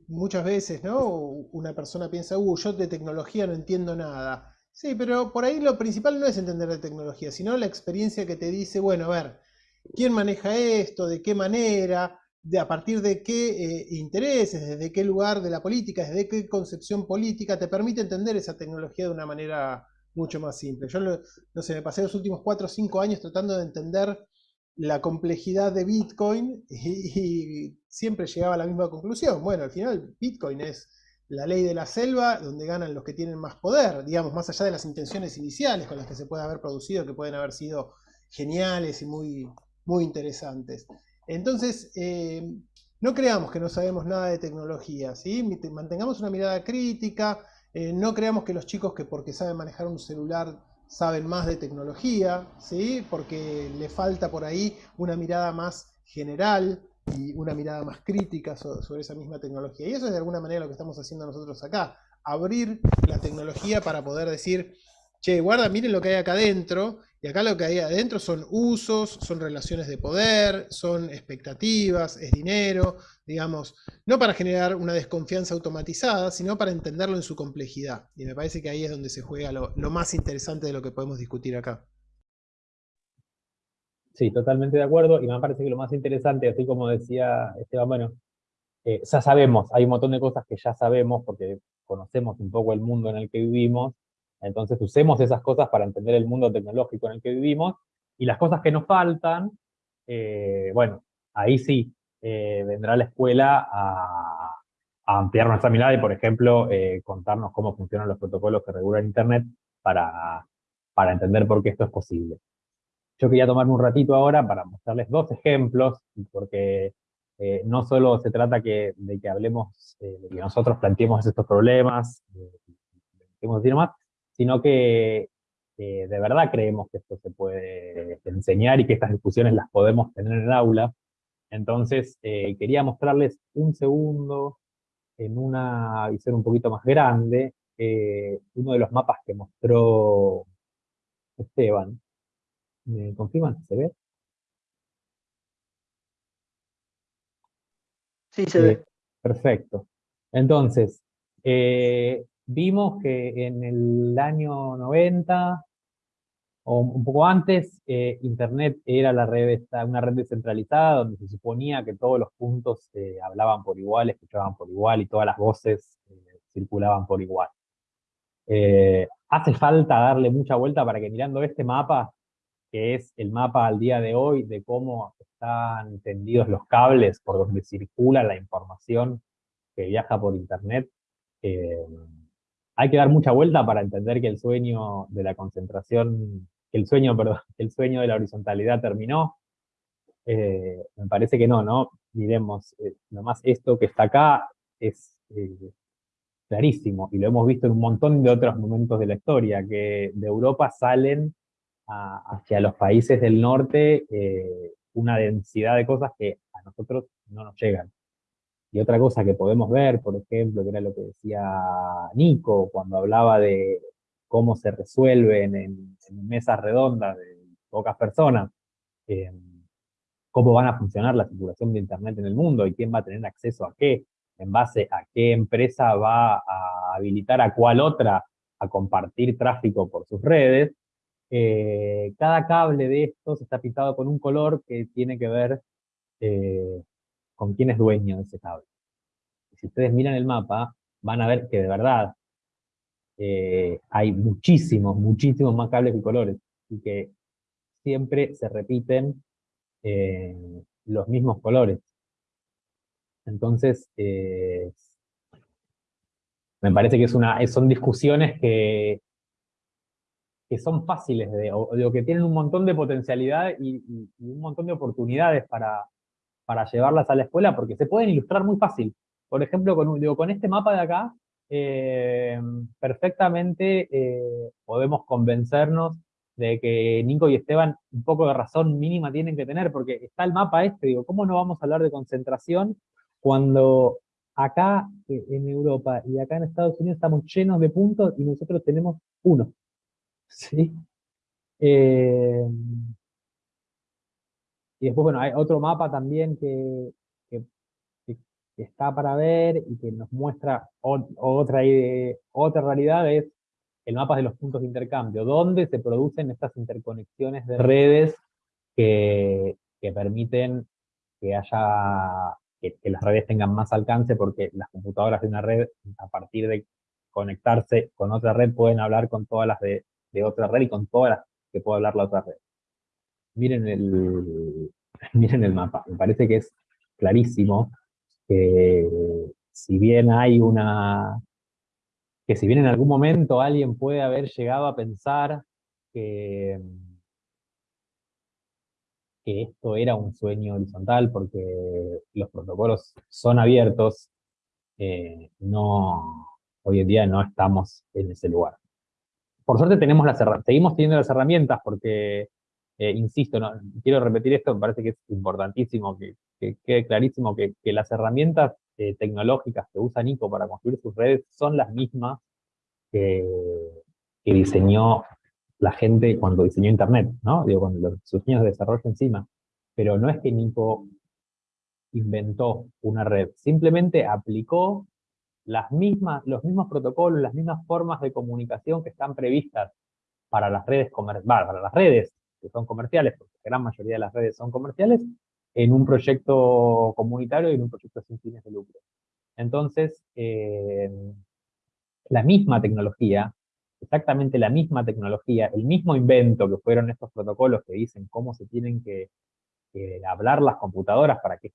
muchas veces, ¿no? Una persona piensa, uh, yo de tecnología no entiendo nada. Sí, pero por ahí lo principal no es entender la tecnología, sino la experiencia que te dice, bueno, a ver, ¿quién maneja esto? ¿De qué manera? De, a partir de qué eh, intereses, desde qué lugar de la política, desde qué concepción política te permite entender esa tecnología de una manera mucho más simple. Yo, no sé, me pasé los últimos 4 o 5 años tratando de entender la complejidad de Bitcoin y, siempre llegaba a la misma conclusión. Bueno, al final Bitcoin es la ley de la selva donde ganan los que tienen más poder, digamos, más allá de las intenciones iniciales con las que se puede haber producido, que pueden haber sido geniales y muy, muy interesantes. Entonces, eh, no creamos que no sabemos nada de tecnología, ¿sí? mantengamos una mirada crítica, eh, no creamos que los chicos que porque saben manejar un celular saben más de tecnología, ¿sí? porque le falta por ahí una mirada más general y una mirada más crítica sobre esa misma tecnología. Y eso es de alguna manera lo que estamos haciendo nosotros acá, abrir la tecnología para poder decir, che, guarda, miren lo que hay acá adentro, y acá lo que hay adentro son usos, son relaciones de poder, son expectativas, es dinero, digamos, no para generar una desconfianza automatizada, sino para entenderlo en su complejidad. Y me parece que ahí es donde se juega lo, más interesante de lo que podemos discutir acá. Sí, totalmente de acuerdo, y me parece que lo más interesante, así como decía Esteban, bueno, eh, ya sabemos, hay un montón de cosas que ya sabemos porque conocemos un poco el mundo en el que vivimos, entonces usemos esas cosas para entender el mundo tecnológico en el que vivimos, y las cosas que nos faltan, eh, bueno, ahí sí, eh, vendrá la escuela a, ampliar nuestra mirada y, por ejemplo, eh, contarnos cómo funcionan los protocolos que regulan Internet para, para entender por qué esto es posible. Yo quería tomarme un ratito ahora para mostrarles dos ejemplos, porque no solo se trata que, de que hablemos, de que nosotros planteemos estos problemas, de, decir más, sino que de verdad creemos que esto se puede enseñar y que estas discusiones las podemos tener en el aula. Entonces, eh, quería mostrarles un segundo en una visión un poquito más grande, eh, uno de los mapas que mostró Esteban. ¿Me confirman se ve? Sí, se ve. Perfecto. Entonces, eh, vimos que en el año 90, o un poco antes, eh, Internet era la red, una red descentralizada donde se suponía que todos los puntos eh, hablaban por igual, escuchaban por igual y todas las voces eh, circulaban por igual. hace falta darle mucha vuelta para que mirando este mapa que es el mapa al día de hoy de cómo están tendidos los cables por donde circula la información que viaja por internet, hay que dar mucha vuelta para entender que el sueño de la concentración, que el sueño, perdón, el sueño de la horizontalidad terminó. Eh, me parece que no, ¿no? Miremos, eh, nomás esto que está acá es clarísimo, y lo hemos visto en un montón de otros momentos de la historia, que de Europa salen hacia los países del norte una densidad de cosas que a nosotros no nos llegan. Y otra cosa que podemos ver, por ejemplo, que era lo que decía Nico cuando hablaba de cómo se resuelven en, mesas redondas de pocas personas, eh, cómo van a funcionar la circulación de Internet en el mundo y quién va a tener acceso a qué, en base a qué empresa va a habilitar a cuál otra a compartir tráfico por sus redes, eh, cada cable de estos está pintado con un color que tiene que ver eh, con quién es dueño de ese cable. Si ustedes miran el mapa, van a ver que de verdad eh, hay muchísimos, muchísimos más cables y colores, y que siempre se repiten los mismos colores. Entonces, me parece que son discusiones que, son fáciles, de, o, que tienen un montón de potencialidad y, un montón de oportunidades para, para, llevarlas a la escuela, porque se pueden ilustrar muy fácil. Por ejemplo, con, digo, con este mapa de acá, eh, perfectamente eh, podemos convencernos de que Nico y Esteban un poco de razón mínima tienen que tener, porque está el mapa este, digo, ¿cómo no vamos a hablar de concentración cuando acá eh, en Europa y acá en Estados Unidos estamos llenos de puntos y nosotros tenemos uno? ¿sí? Y después, bueno, hay otro mapa también que, está para ver y que nos muestra otra, otra realidad, es el mapa de los puntos de intercambio, donde se producen estas interconexiones de redes que, permiten que haya que, las redes tengan más alcance porque las computadoras de una red, a partir de conectarse con otra red, pueden hablar con todas las de, de otra red y con todas las que puede hablar la otra red. Miren el, miren el mapa, me parece que es clarísimo que si bien hay una... que si bien en algún momento alguien puede haber llegado a pensar que, esto era un sueño horizontal porque los protocolos son abiertos, eh, no, hoy en día no estamos en ese lugar. Por suerte tenemos las seguimos teniendo las herramientas porque, eh, insisto, quiero repetir esto, me parece que es importantísimo, que, quede clarísimo que, las herramientas eh, tecnológicas que usa Nico para construir sus redes son las mismas que, diseñó la gente cuando diseñó Internet, ¿no? Digo, con los, sus años de desarrollo encima. Pero no es que Nico inventó una red, simplemente aplicó las mismas, los mismos protocolos, las mismas formas de comunicación que están previstas para las redes para las redes que son comerciales, porque la gran mayoría de las redes son comerciales, en un proyecto comunitario y en un proyecto sin fines de lucro. Entonces, eh, la misma tecnología, exactamente la misma tecnología, el mismo invento que fueron estos protocolos que dicen cómo se tienen que, hablar las computadoras para que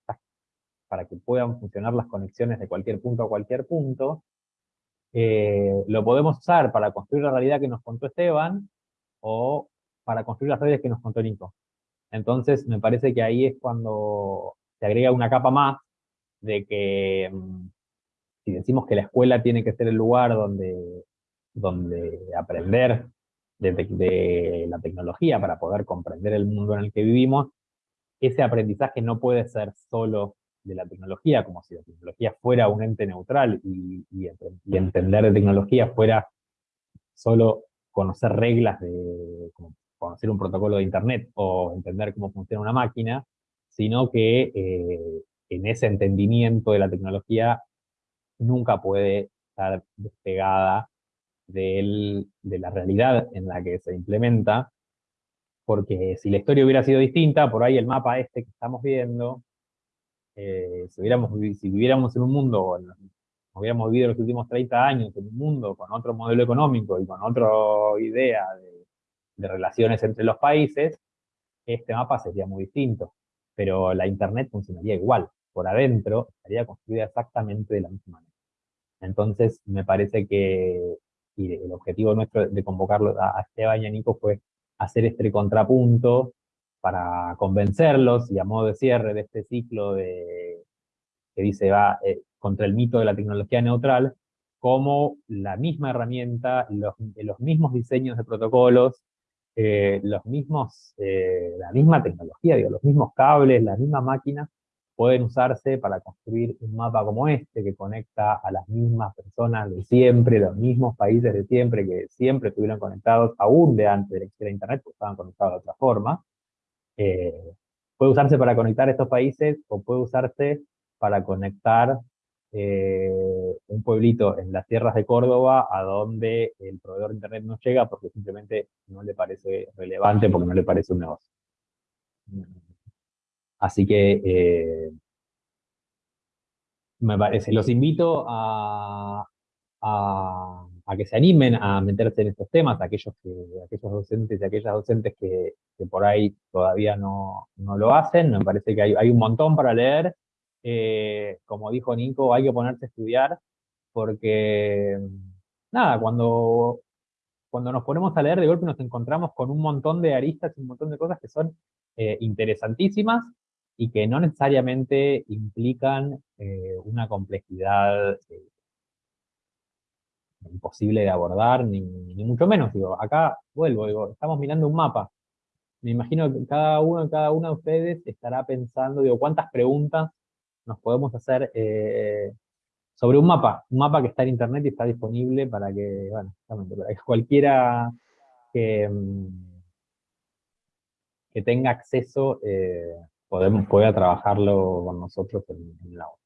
para que puedan funcionar las conexiones de cualquier punto a cualquier punto, eh, lo podemos usar para construir la realidad que nos contó Esteban, o para construir las redes que nos contó Nico. Entonces, me parece que ahí es cuando se agrega una capa más de que, mm, si decimos que la escuela tiene que ser el lugar donde, donde aprender de, de la tecnología para poder comprender el mundo en el que vivimos, ese aprendizaje no puede ser solo de la tecnología, como si la tecnología fuera un ente neutral y, entender de tecnología fuera solo conocer reglas de conocer un protocolo de internet o entender cómo funciona una máquina, sino que eh, en ese entendimiento de la tecnología nunca puede estar despegada de la realidad en la que se implementa, porque si la historia hubiera sido distinta, por ahí el mapa este que estamos viendo eh, si, hubiéramos, viviéramos en un mundo, hubiéramos vivido los últimos 30 años en un mundo con otro modelo económico y con otra idea de, de relaciones entre los países, este mapa sería muy distinto, pero la Internet funcionaría igual, por adentro estaría construida exactamente de la misma manera. Entonces, me parece que y el objetivo nuestro de convocarlo a Esteban y a Nico fue hacer este contrapunto para convencerlos y a modo de cierre de este ciclo de, que dice va eh, contra el mito de la tecnología neutral, como la misma herramienta, los, los mismos diseños de protocolos, eh, los mismos, eh, la misma tecnología, los mismos cables, las mismas máquinas, pueden usarse para construir un mapa como este, que conecta a las mismas personas de siempre, los mismos países de siempre, que siempre estuvieron conectados, aún de antes de la existir Internet, porque estaban conectados de otra forma. Eh, puede usarse para conectar estos países, o puede usarse para conectar eh, un pueblito en las tierras de Córdoba a donde el proveedor de Internet no llega porque simplemente no le parece relevante, porque no le parece un negocio. Así que eh, me parece, los invito a, que se animen a meterse en estos temas, aquellos, que, aquellos docentes y aquellas docentes que, por ahí todavía no, lo hacen, me parece que hay, un montón para leer, eh, como dijo Nico, hay que ponerse a estudiar, porque, nada, cuando, cuando nos ponemos a leer, de golpe nos encontramos con un montón de aristas y un montón de cosas que son eh, interesantísimas, y que no necesariamente implican eh, una complejidad eh, imposible de abordar, ni, mucho menos. Digo, acá vuelvo, digo, estamos mirando un mapa. Me imagino que cada uno, cada una de ustedes estará pensando, digo, cuántas preguntas nos podemos hacer eh, sobre un mapa, un mapa que está en internet y está disponible para que, bueno, para que cualquiera que, mm, que tenga acceso podemos, pueda trabajarlo con nosotros en, la obra.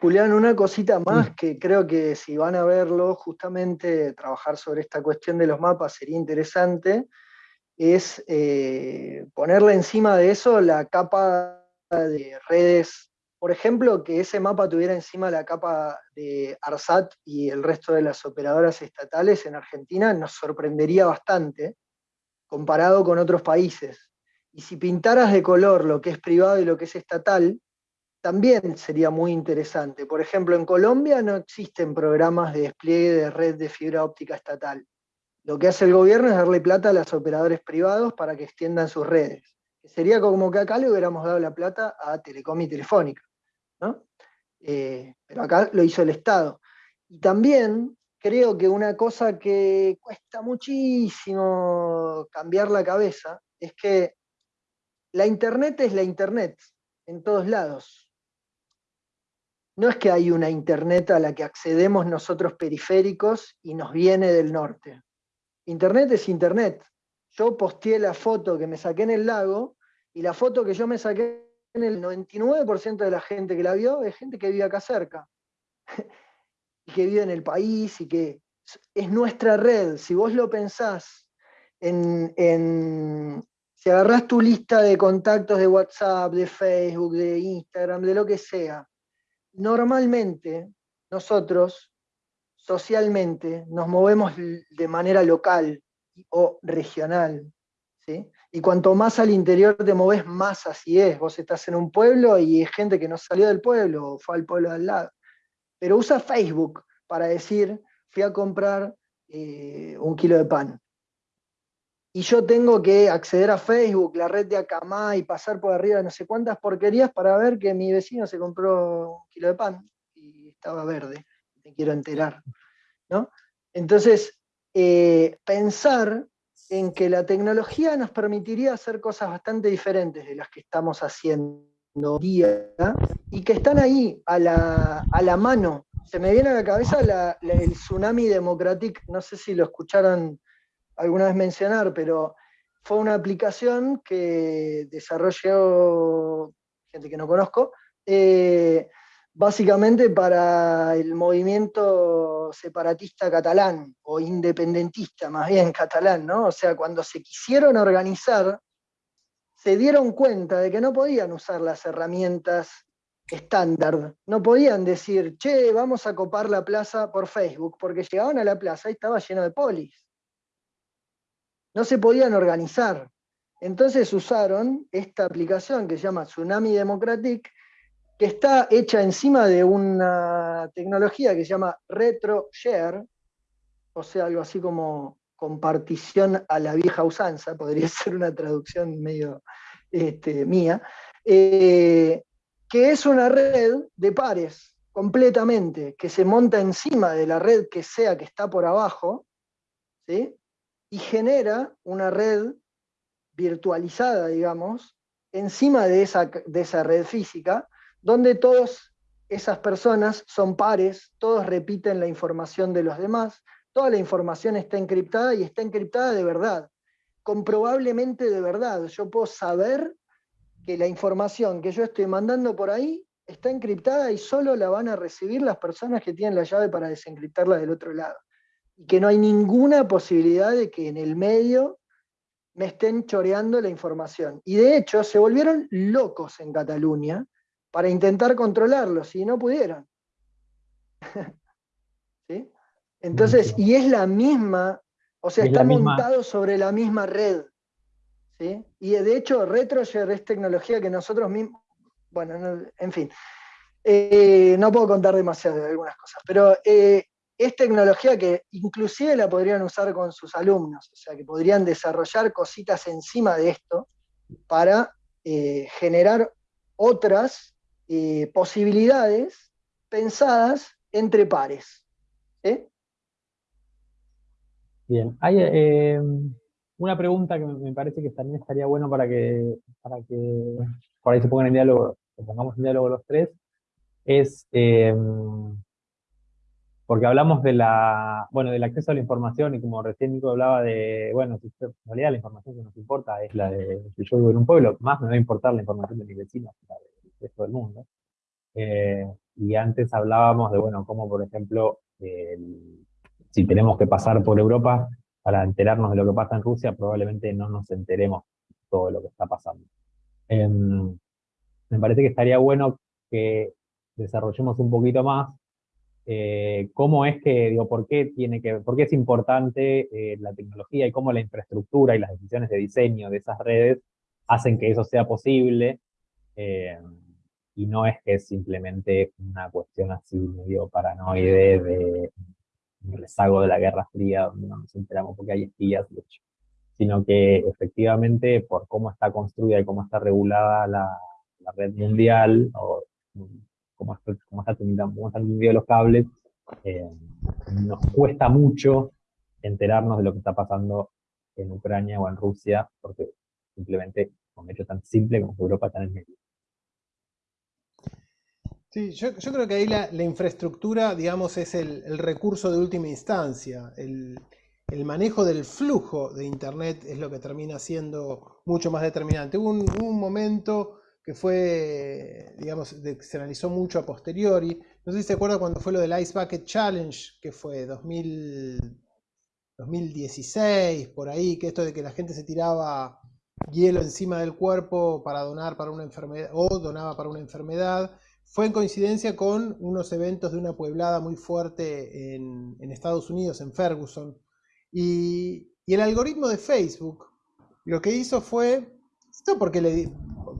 Julián, una cosita más que creo que si van a verlo, justamente trabajar sobre esta cuestión de los mapas sería interesante, es eh, ponerle encima de eso la capa de redes, por ejemplo, que ese mapa tuviera encima la capa de ARSAT y el resto de las operadoras estatales en Argentina, nos sorprendería bastante comparado con otros países. Y si pintaras de color lo que es privado y lo que es estatal, también sería muy interesante. Por ejemplo, en Colombia no existen programas de despliegue de red de fibra óptica estatal. Lo que hace el gobierno es darle plata a los operadores privados para que extiendan sus redes. Sería como que acá le hubiéramos dado la plata a Telecom y Telefónica. Eh, pero acá lo hizo el Estado. Y también creo que una cosa que cuesta muchísimo cambiar la cabeza es que la Internet es la Internet, en todos lados. No es que hay una Internet a la que accedemos nosotros periféricos y nos viene del norte. Internet es Internet. Yo posteé la foto que me saqué en el lago y la foto que yo me saqué en el 99% de la gente que la vio es gente que vive acá cerca. y que vive en el país y que es nuestra red. Si vos lo pensás en, si agarras tu lista de contactos de WhatsApp, de Facebook, de Instagram, de lo que sea, normalmente nosotros socialmente nos movemos de manera local o regional. ¿sí? Y cuanto más al interior te moves, más así es. Vos estás en un pueblo y hay gente que no salió del pueblo o fue al pueblo de al lado. Pero usa Facebook para decir, fui a comprar eh, un kilo de pan y yo tengo que acceder a Facebook, la red de Akamá y pasar por arriba de no sé cuántas porquerías para ver que mi vecino se compró un kilo de pan y estaba verde, me quiero enterar. ¿no? Entonces, eh, pensar en que la tecnología nos permitiría hacer cosas bastante diferentes de las que estamos haciendo día y que están ahí a la, mano. Se me viene a la cabeza el tsunami democratic, no sé si lo escucharon alguna vez mencionar, pero fue una aplicación que desarrolló gente que no conozco, eh, básicamente para el movimiento separatista catalán, o independentista más bien catalán, ¿no? O sea, cuando se quisieron organizar, se dieron cuenta de que no podían usar las herramientas estándar, no podían decir, che, vamos a copar la plaza por Facebook, porque llegaban a la plaza y estaba lleno de polis. no se podían organizar. Entonces usaron esta aplicación que se llama Tsunami Democratic, que está hecha encima de una tecnología que se llama RetroShare, o sea, algo así como compartición a la vieja usanza, podría ser una traducción medio este, mía, eh, que es una red de pares completamente, que se monta encima de la red que sea que está por abajo, y genera una red virtualizada, digamos, encima de esa, de esa red física, donde todas esas personas son pares, todos repiten la información de los demás, toda la información está encriptada y está encriptada de verdad, comprobablemente de verdad. Yo puedo saber que la información que yo estoy mandando por ahí está encriptada y solo la van a recibir las personas que tienen la llave para desencriptarla del otro lado. Y que no hay ninguna posibilidad de que en el medio me estén choreando la información. Y de hecho se volvieron locos en Cataluña para intentar controlarlos y no pudieron. ¿Sí? Entonces, y es la misma, o sea, está montado sobre la misma red. ¿sí? Y de hecho, RetroShare es tecnología que nosotros mismos, bueno, en fin, eh, no puedo contar demasiado de algunas cosas, pero eh, es tecnología que inclusive la podrían usar con sus alumnos, o sea, que podrían desarrollar cositas encima de esto para eh, generar otras posibilidades pensadas entre pares. Bien, hay eh, una pregunta que me parece que también estaría bueno para que, para que por ahí se pongan en diálogo, que pongamos en diálogo los tres, es, eh, porque hablamos de la, bueno, del acceso a la información y como recién Nico hablaba de, bueno, en realidad la información que nos importa es la de si yo vivo en un pueblo, más me va a importar la información de la del resto del mundo. Eh, y antes hablábamos de, bueno, cómo por ejemplo el si tenemos que pasar por Europa para enterarnos de lo que pasa en Rusia, probablemente no nos enteremos todo lo que está pasando. Em, me parece que estaría bueno que desarrollemos un poquito más eh, cómo es que, digo, por qué tiene que, por qué es importante eh, la tecnología y cómo la infraestructura y las decisiones de diseño de esas redes hacen que eso sea posible, em, y no es que es simplemente una cuestión así medio paranoide de rezago de la Guerra Fría, donde no nos enteramos porque hay espías, sino que efectivamente por cómo está construida y cómo está regulada la, red mundial, o cómo, está, cómo, está, los cables, eh, nos cuesta mucho enterarnos de lo que está pasando en Ucrania o en Rusia, porque simplemente un hecho tan simple como Europa está en el medio. Sí, yo, creo que ahí la, infraestructura, digamos, es el, recurso de última instancia. El, manejo del flujo de Internet es lo que termina siendo mucho más determinante. Hubo un, momento que fue, digamos, se analizó mucho a posteriori. No sé si se acuerda cuando fue lo del Ice Bucket Challenge, que fue 2016, por ahí, que esto de que la gente se tiraba hielo encima del cuerpo para donar para una enfermedad, o donaba para una enfermedad fue en coincidencia con unos eventos de una pueblada muy fuerte en, Estados Unidos, en Ferguson. Y, el algoritmo de Facebook lo que hizo fue, esto porque le,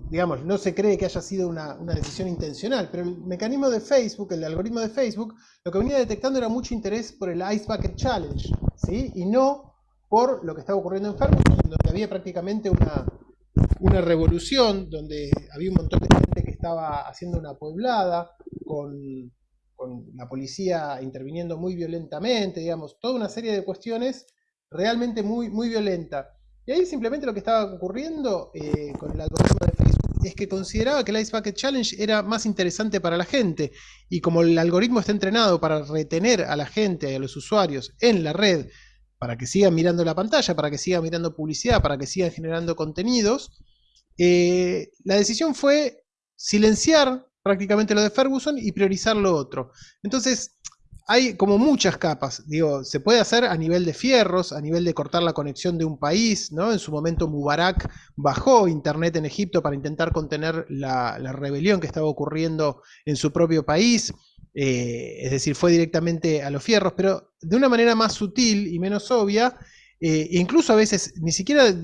digamos, no se cree que haya sido una, decisión intencional, pero el mecanismo de Facebook, el algoritmo de Facebook, lo que venía detectando era mucho interés por el Ice Bucket Challenge, ¿sí? y no por lo que estaba ocurriendo en Ferguson, donde había prácticamente una, una revolución, donde había un montón de gente que estaba haciendo una pueblada, con, la policía interviniendo muy violentamente, digamos, toda una serie de cuestiones realmente muy, muy violenta. Y ahí simplemente lo que estaba ocurriendo eh, con el algoritmo de Facebook es que consideraba que el Ice Bucket Challenge era más interesante para la gente. Y como el algoritmo está entrenado para retener a la gente, a los usuarios en la red, para que sigan mirando la pantalla, para que sigan mirando publicidad, para que sigan generando contenidos, eh, la decisión fue silenciar prácticamente lo de Ferguson y priorizar lo otro. Entonces, hay como muchas capas, digo, se puede hacer a nivel de fierros, a nivel de cortar la conexión de un país, ¿no? En su momento Mubarak bajó internet en Egipto para intentar contener la, rebelión que estaba ocurriendo en su propio país, eh, es decir, fue directamente a los fierros, pero de una manera más sutil y menos obvia, eh, incluso a veces ni siquiera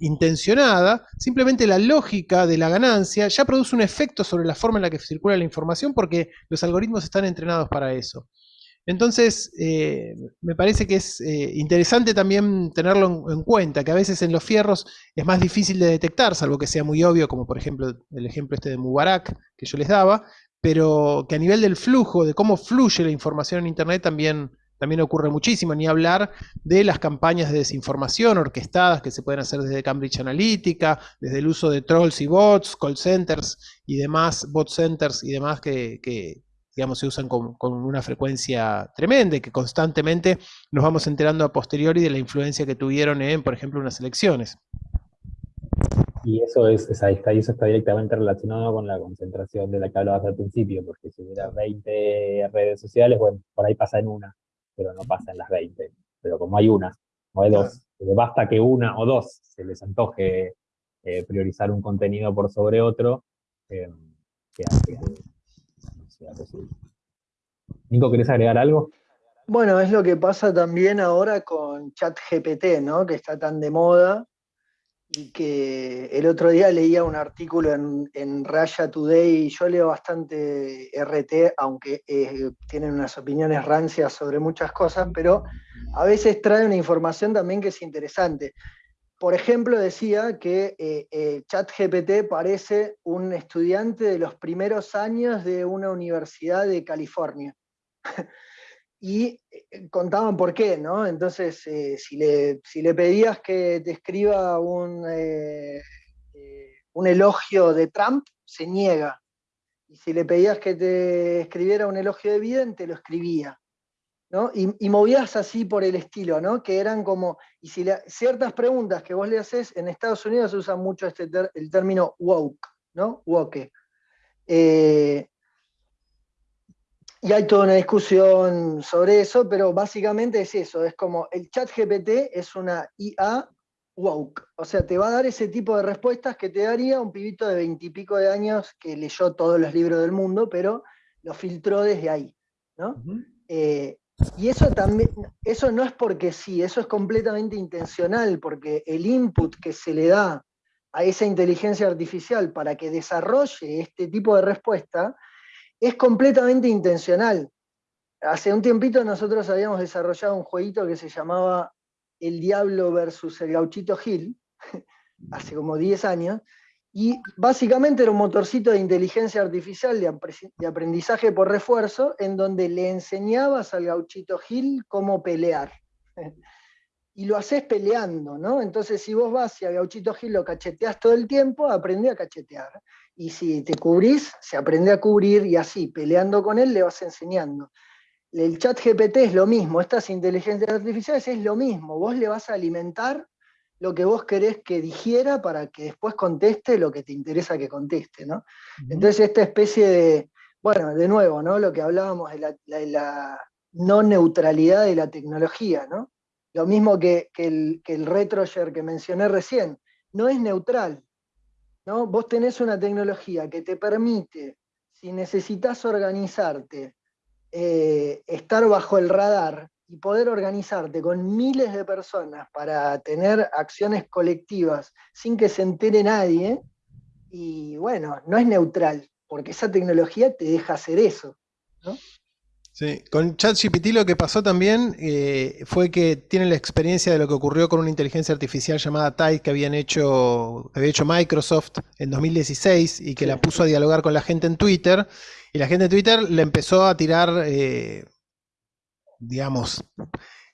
intencionada, simplemente la lógica de la ganancia ya produce un efecto sobre la forma en la que circula la información porque los algoritmos están entrenados para eso. Entonces, eh, me parece que es eh, interesante también tenerlo en, cuenta, que a veces en los fierros es más difícil de detectar, salvo que sea muy obvio, como por ejemplo el ejemplo este de Mubarak que yo les daba, pero que a nivel del flujo, de cómo fluye la información en Internet también, también ocurre muchísimo, ni hablar de las campañas de desinformación orquestadas que se pueden hacer desde Cambridge Analytica, desde el uso de trolls y bots, call centers y demás, bot centers y demás que, digamos, se usan con, una frecuencia tremenda y que constantemente nos vamos enterando a posteriori de la influencia que tuvieron en, por ejemplo, unas elecciones. Y eso, es, ahí está, y eso está directamente relacionado con la concentración de la que hablabas al principio, porque si hubiera 20 redes sociales, bueno, por ahí pasa en una, pero no pasa en las 20. Pero como hay una, o hay dos, basta que una o dos se les antoje eh, priorizar un contenido por sobre otro, eh, que Nico, ¿querés agregar algo? Bueno, es lo que pasa también ahora con ChatGPT, ¿no? Que está tan de moda y que el otro día leía un artículo en, Raya Today, yo leo bastante RT, aunque eh, tienen unas opiniones rancias sobre muchas cosas, pero a veces trae una información también que es interesante. Por ejemplo, decía que eh, eh, ChatGPT parece un estudiante de los primeros años de una universidad de California. y eh, contaban por qué, ¿no? Entonces, si, le, si, le, pedías que te escriba un, un elogio de Trump, se niega. Y si le pedías que te escribiera un elogio de Biden, te lo escribía. Y, movías así por el estilo, ¿no? Que eran como, y si ciertas preguntas que vos le haces, en Estados Unidos se usa mucho este el término woke, ¿no? Woke. Eh, y hay toda una discusión sobre eso, pero básicamente es eso, es como el chat GPT es una IA woke, o sea, te va a dar ese tipo de respuestas que te daría un pibito de veintipico de años que leyó todos los libros del mundo, pero lo filtró desde ahí, ¿no? Y eso también, eso no es porque sí, eso es completamente intencional, porque el input que se le da a esa inteligencia artificial para que desarrolle este tipo de respuesta es completamente intencional. Hace un tiempito nosotros habíamos desarrollado un jueguito que se llamaba El Diablo versus el Gauchito Gil, hace como 10 años, y básicamente era un motorcito de inteligencia artificial de aprendizaje por refuerzo, en donde le enseñabas al gauchito Gil cómo pelear. Y lo haces peleando, ¿no? Entonces, si vos vas y a Gauchito Gil lo cacheteás todo el tiempo, aprende a cachetear. Y si te cubrís, se aprende a cubrir y así, peleando con él, le vas enseñando. El chat GPT es lo mismo, estas inteligencias artificiales es lo mismo. Vos le vas a alimentar lo que vos querés que dijera para que después conteste lo que te interesa que conteste, ¿no? Entonces esta especie de, bueno, de nuevo, ¿no? Lo que hablábamos de la, no neutralidad de la tecnología, ¿no? Lo mismo que, el, que el retroyer que mencioné recién, no es neutral, ¿no? Vos tenés una tecnología que te permite, si necesitas organizarte, eh, estar bajo el radar y poder organizarte con miles de personas para tener acciones colectivas sin que se entere nadie, y bueno, no es neutral, porque esa tecnología te deja hacer eso. Sí, con ChatGPT lo que pasó también eh, fue que tiene la experiencia de lo que ocurrió con una inteligencia artificial llamada Tide que habían hecho, había hecho Microsoft en 2016 y que la puso a dialogar con la gente en Twitter. Y la gente en Twitter le empezó a tirar eh, digamos,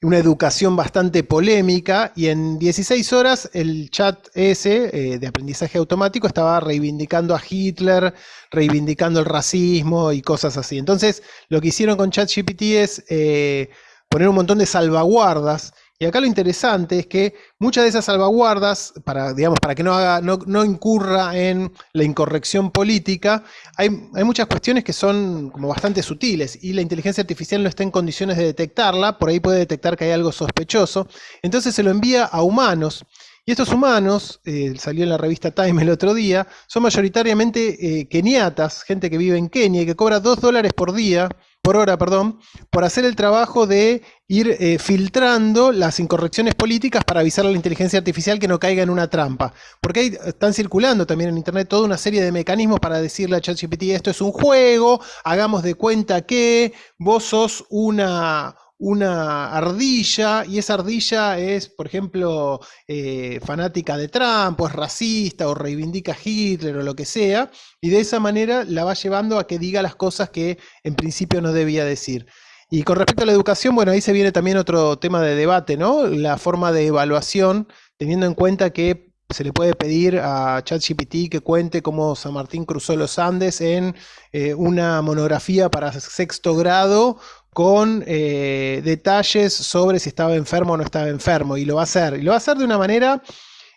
una educación bastante polémica y en 16 horas el chat ese eh, de aprendizaje automático estaba reivindicando a Hitler, reivindicando el racismo y cosas así. Entonces lo que hicieron con ChatGPT es eh, poner un montón de salvaguardas y acá lo interesante es que muchas de esas salvaguardas, para, digamos, para que no, haga, no, incurra en la incorrección política, hay, hay, muchas cuestiones que son como bastante sutiles y la inteligencia artificial no está en condiciones de detectarla, por ahí puede detectar que hay algo sospechoso, entonces se lo envía a humanos. Y estos humanos, eh, salió en la revista Time el otro día, son mayoritariamente eh, keniatas, gente que vive en Kenia y que cobra dos dólares por día por hora, perdón, por hacer el trabajo de ir eh, filtrando las incorrecciones políticas para avisar a la inteligencia artificial que no caiga en una trampa. Porque ahí están circulando también en Internet toda una serie de mecanismos para decirle a ChatGPT, esto es un juego, hagamos de cuenta que vos sos una, una ardilla y esa ardilla es, por ejemplo, eh, fanática de Trump o es racista o reivindica a Hitler o lo que sea, y de esa manera la va llevando a que diga las cosas que en principio no debía decir. Y con respecto a la educación, bueno, ahí se viene también otro tema de debate, ¿no? La forma de evaluación, teniendo en cuenta que se le puede pedir a ChatGPT que cuente cómo San Martín cruzó los Andes en eh, una monografía para sexto grado con eh, detalles sobre si estaba enfermo o no estaba enfermo, y lo va a hacer. Y lo va a hacer de una manera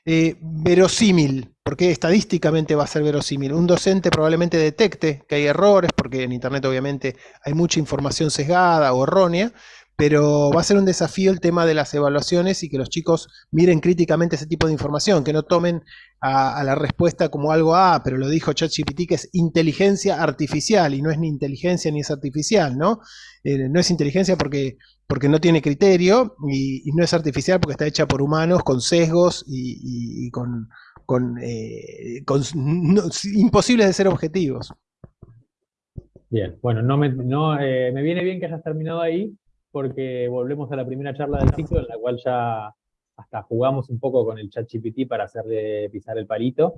eh, verosímil, porque estadísticamente va a ser verosímil. Un docente probablemente detecte que hay errores, porque en Internet obviamente hay mucha información sesgada o errónea, pero va a ser un desafío el tema de las evaluaciones y que los chicos miren críticamente ese tipo de información, que no tomen a, la respuesta como algo, ah, pero lo dijo ChatGPT que es inteligencia artificial y no es ni inteligencia ni es artificial, ¿no? Eh, no es inteligencia porque, porque no tiene criterio y, no es artificial porque está hecha por humanos con sesgos y, con, con, eh, imposibles de ser objetivos. Bien, bueno, no, me, no eh, me viene bien que hayas terminado ahí, porque volvemos a la primera charla del ciclo, en la cual ya hasta jugamos un poco con el chat GPT para hacerle pisar el palito.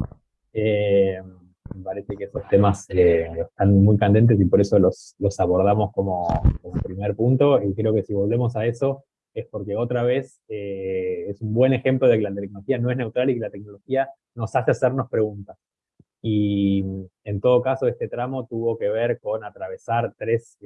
Eh, me parece que esos temas eh, están muy candentes y por eso los, los abordamos como, primer punto. Y creo que si volvemos a eso, es porque otra vez eh, es un buen ejemplo de que la tecnología no es neutral y que la tecnología nos hace hacernos preguntas. Y en todo caso, este tramo tuvo que ver con atravesar tres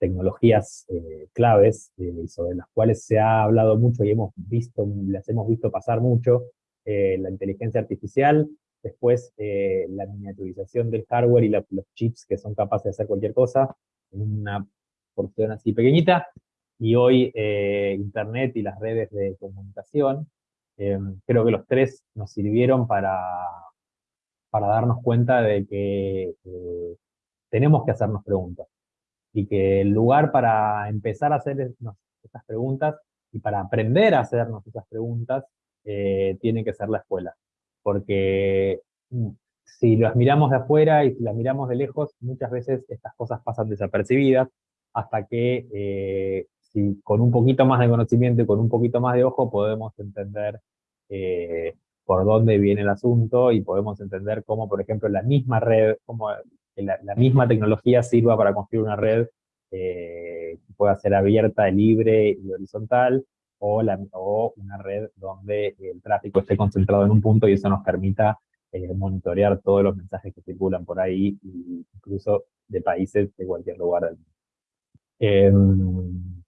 tecnologías eh, claves eh, sobre las cuales se ha hablado mucho y hemos visto, las hemos visto pasar mucho, eh, la inteligencia artificial, después la miniaturización del hardware y los chips que son capaces de hacer cualquier cosa en una porción así pequeñita, y hoy Internet y las redes de comunicación. creo que los tres nos sirvieron para, para darnos cuenta de que tenemos que hacernos preguntas y que el lugar para empezar a hacer estas preguntas y para aprender a hacernos esas preguntas eh, tiene que ser la escuela. Porque mm, si las miramos de afuera y si las miramos de lejos, muchas veces estas cosas pasan desapercibidas hasta que eh, con un poquito más de conocimiento y con un poquito más de ojo podemos entender eh, por dónde viene el asunto y podemos entender cómo, por ejemplo, la misma red, la, misma tecnología sirva para construir una red eh, que pueda ser abierta, libre y horizontal, o una red donde el tráfico esté concentrado en un punto y eso nos permita eh, monitorear todos los mensajes que circulan por ahí, incluso de países de cualquier lugar del mundo. Em,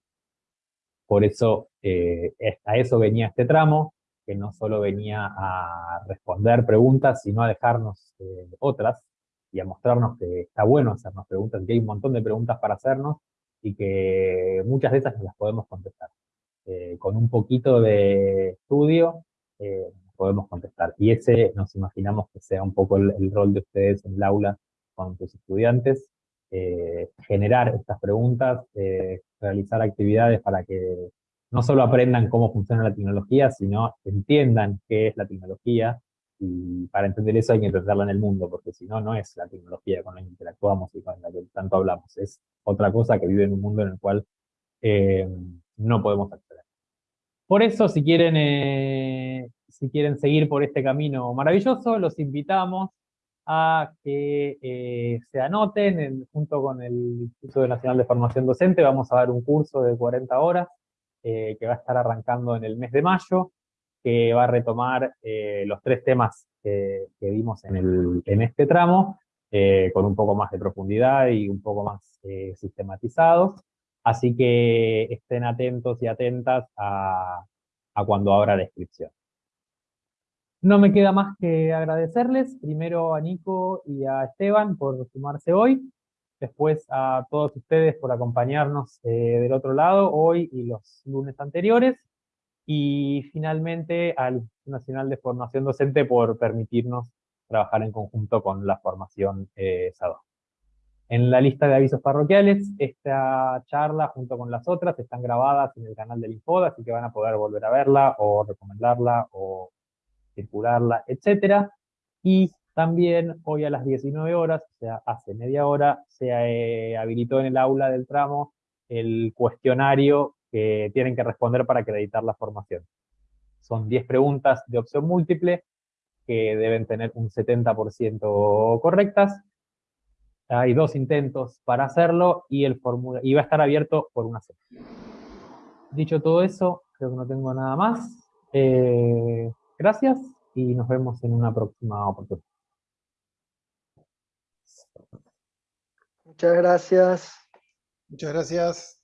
por eso, eh, a eso venía este tramo, que no solo venía a responder preguntas, sino a dejarnos otras, y a mostrarnos que está bueno hacernos preguntas, que hay un montón de preguntas para hacernos y que muchas de esas las podemos contestar. Eh, con un poquito de estudio eh, podemos contestar. Y ese nos imaginamos que sea un poco el, rol de ustedes en el aula con sus estudiantes, eh, generar estas preguntas, realizar actividades para que no solo aprendan cómo funciona la tecnología, sino entiendan qué es la tecnología, y para entender eso hay que entenderla en el mundo, porque si no, no es la tecnología con la que interactuamos y con la que tanto hablamos, es otra cosa que vive en un mundo en el cual eh, no podemos acceder. Por eso, si quieren, eh, si quieren seguir por este camino maravilloso, los invitamos a que eh, se anoten junto con el Instituto Nacional de Formación Docente, vamos a dar un curso de 40 horas que va a estar arrancando en el mes de mayo, que va a retomar eh, los tres temas que, vimos en, el, en, este tramo, eh, con un poco más de profundidad y un poco más eh, sistematizados. Así que estén atentos y atentas a, a cuando abra la inscripción. No me queda más que agradecerles, primero a Nico y a Esteban por sumarse hoy, después a todos ustedes por acompañarnos del otro lado hoy y los lunes anteriores, y finalmente al Nacional de Formación Docente por permitirnos trabajar en conjunto con la formación eh. En la lista de avisos parroquiales, esta charla junto con las otras están grabadas en el canal del Infoda, así que van a poder volver a verla, o recomendarla, o circularla, etc. Y también hoy a las 19 horas, o sea, hace media hora, se eh, habilitó en el aula del tramo el cuestionario que tienen que responder para acreditar la formación. Son 10 preguntas de opción múltiple, que deben tener un 70% correctas, hay dos intentos para hacerlo y, el y va a estar abierto por una semana. Dicho todo eso, creo que no tengo nada más. Eh, gracias y nos vemos en una próxima oportunidad. Muchas gracias. Muchas gracias.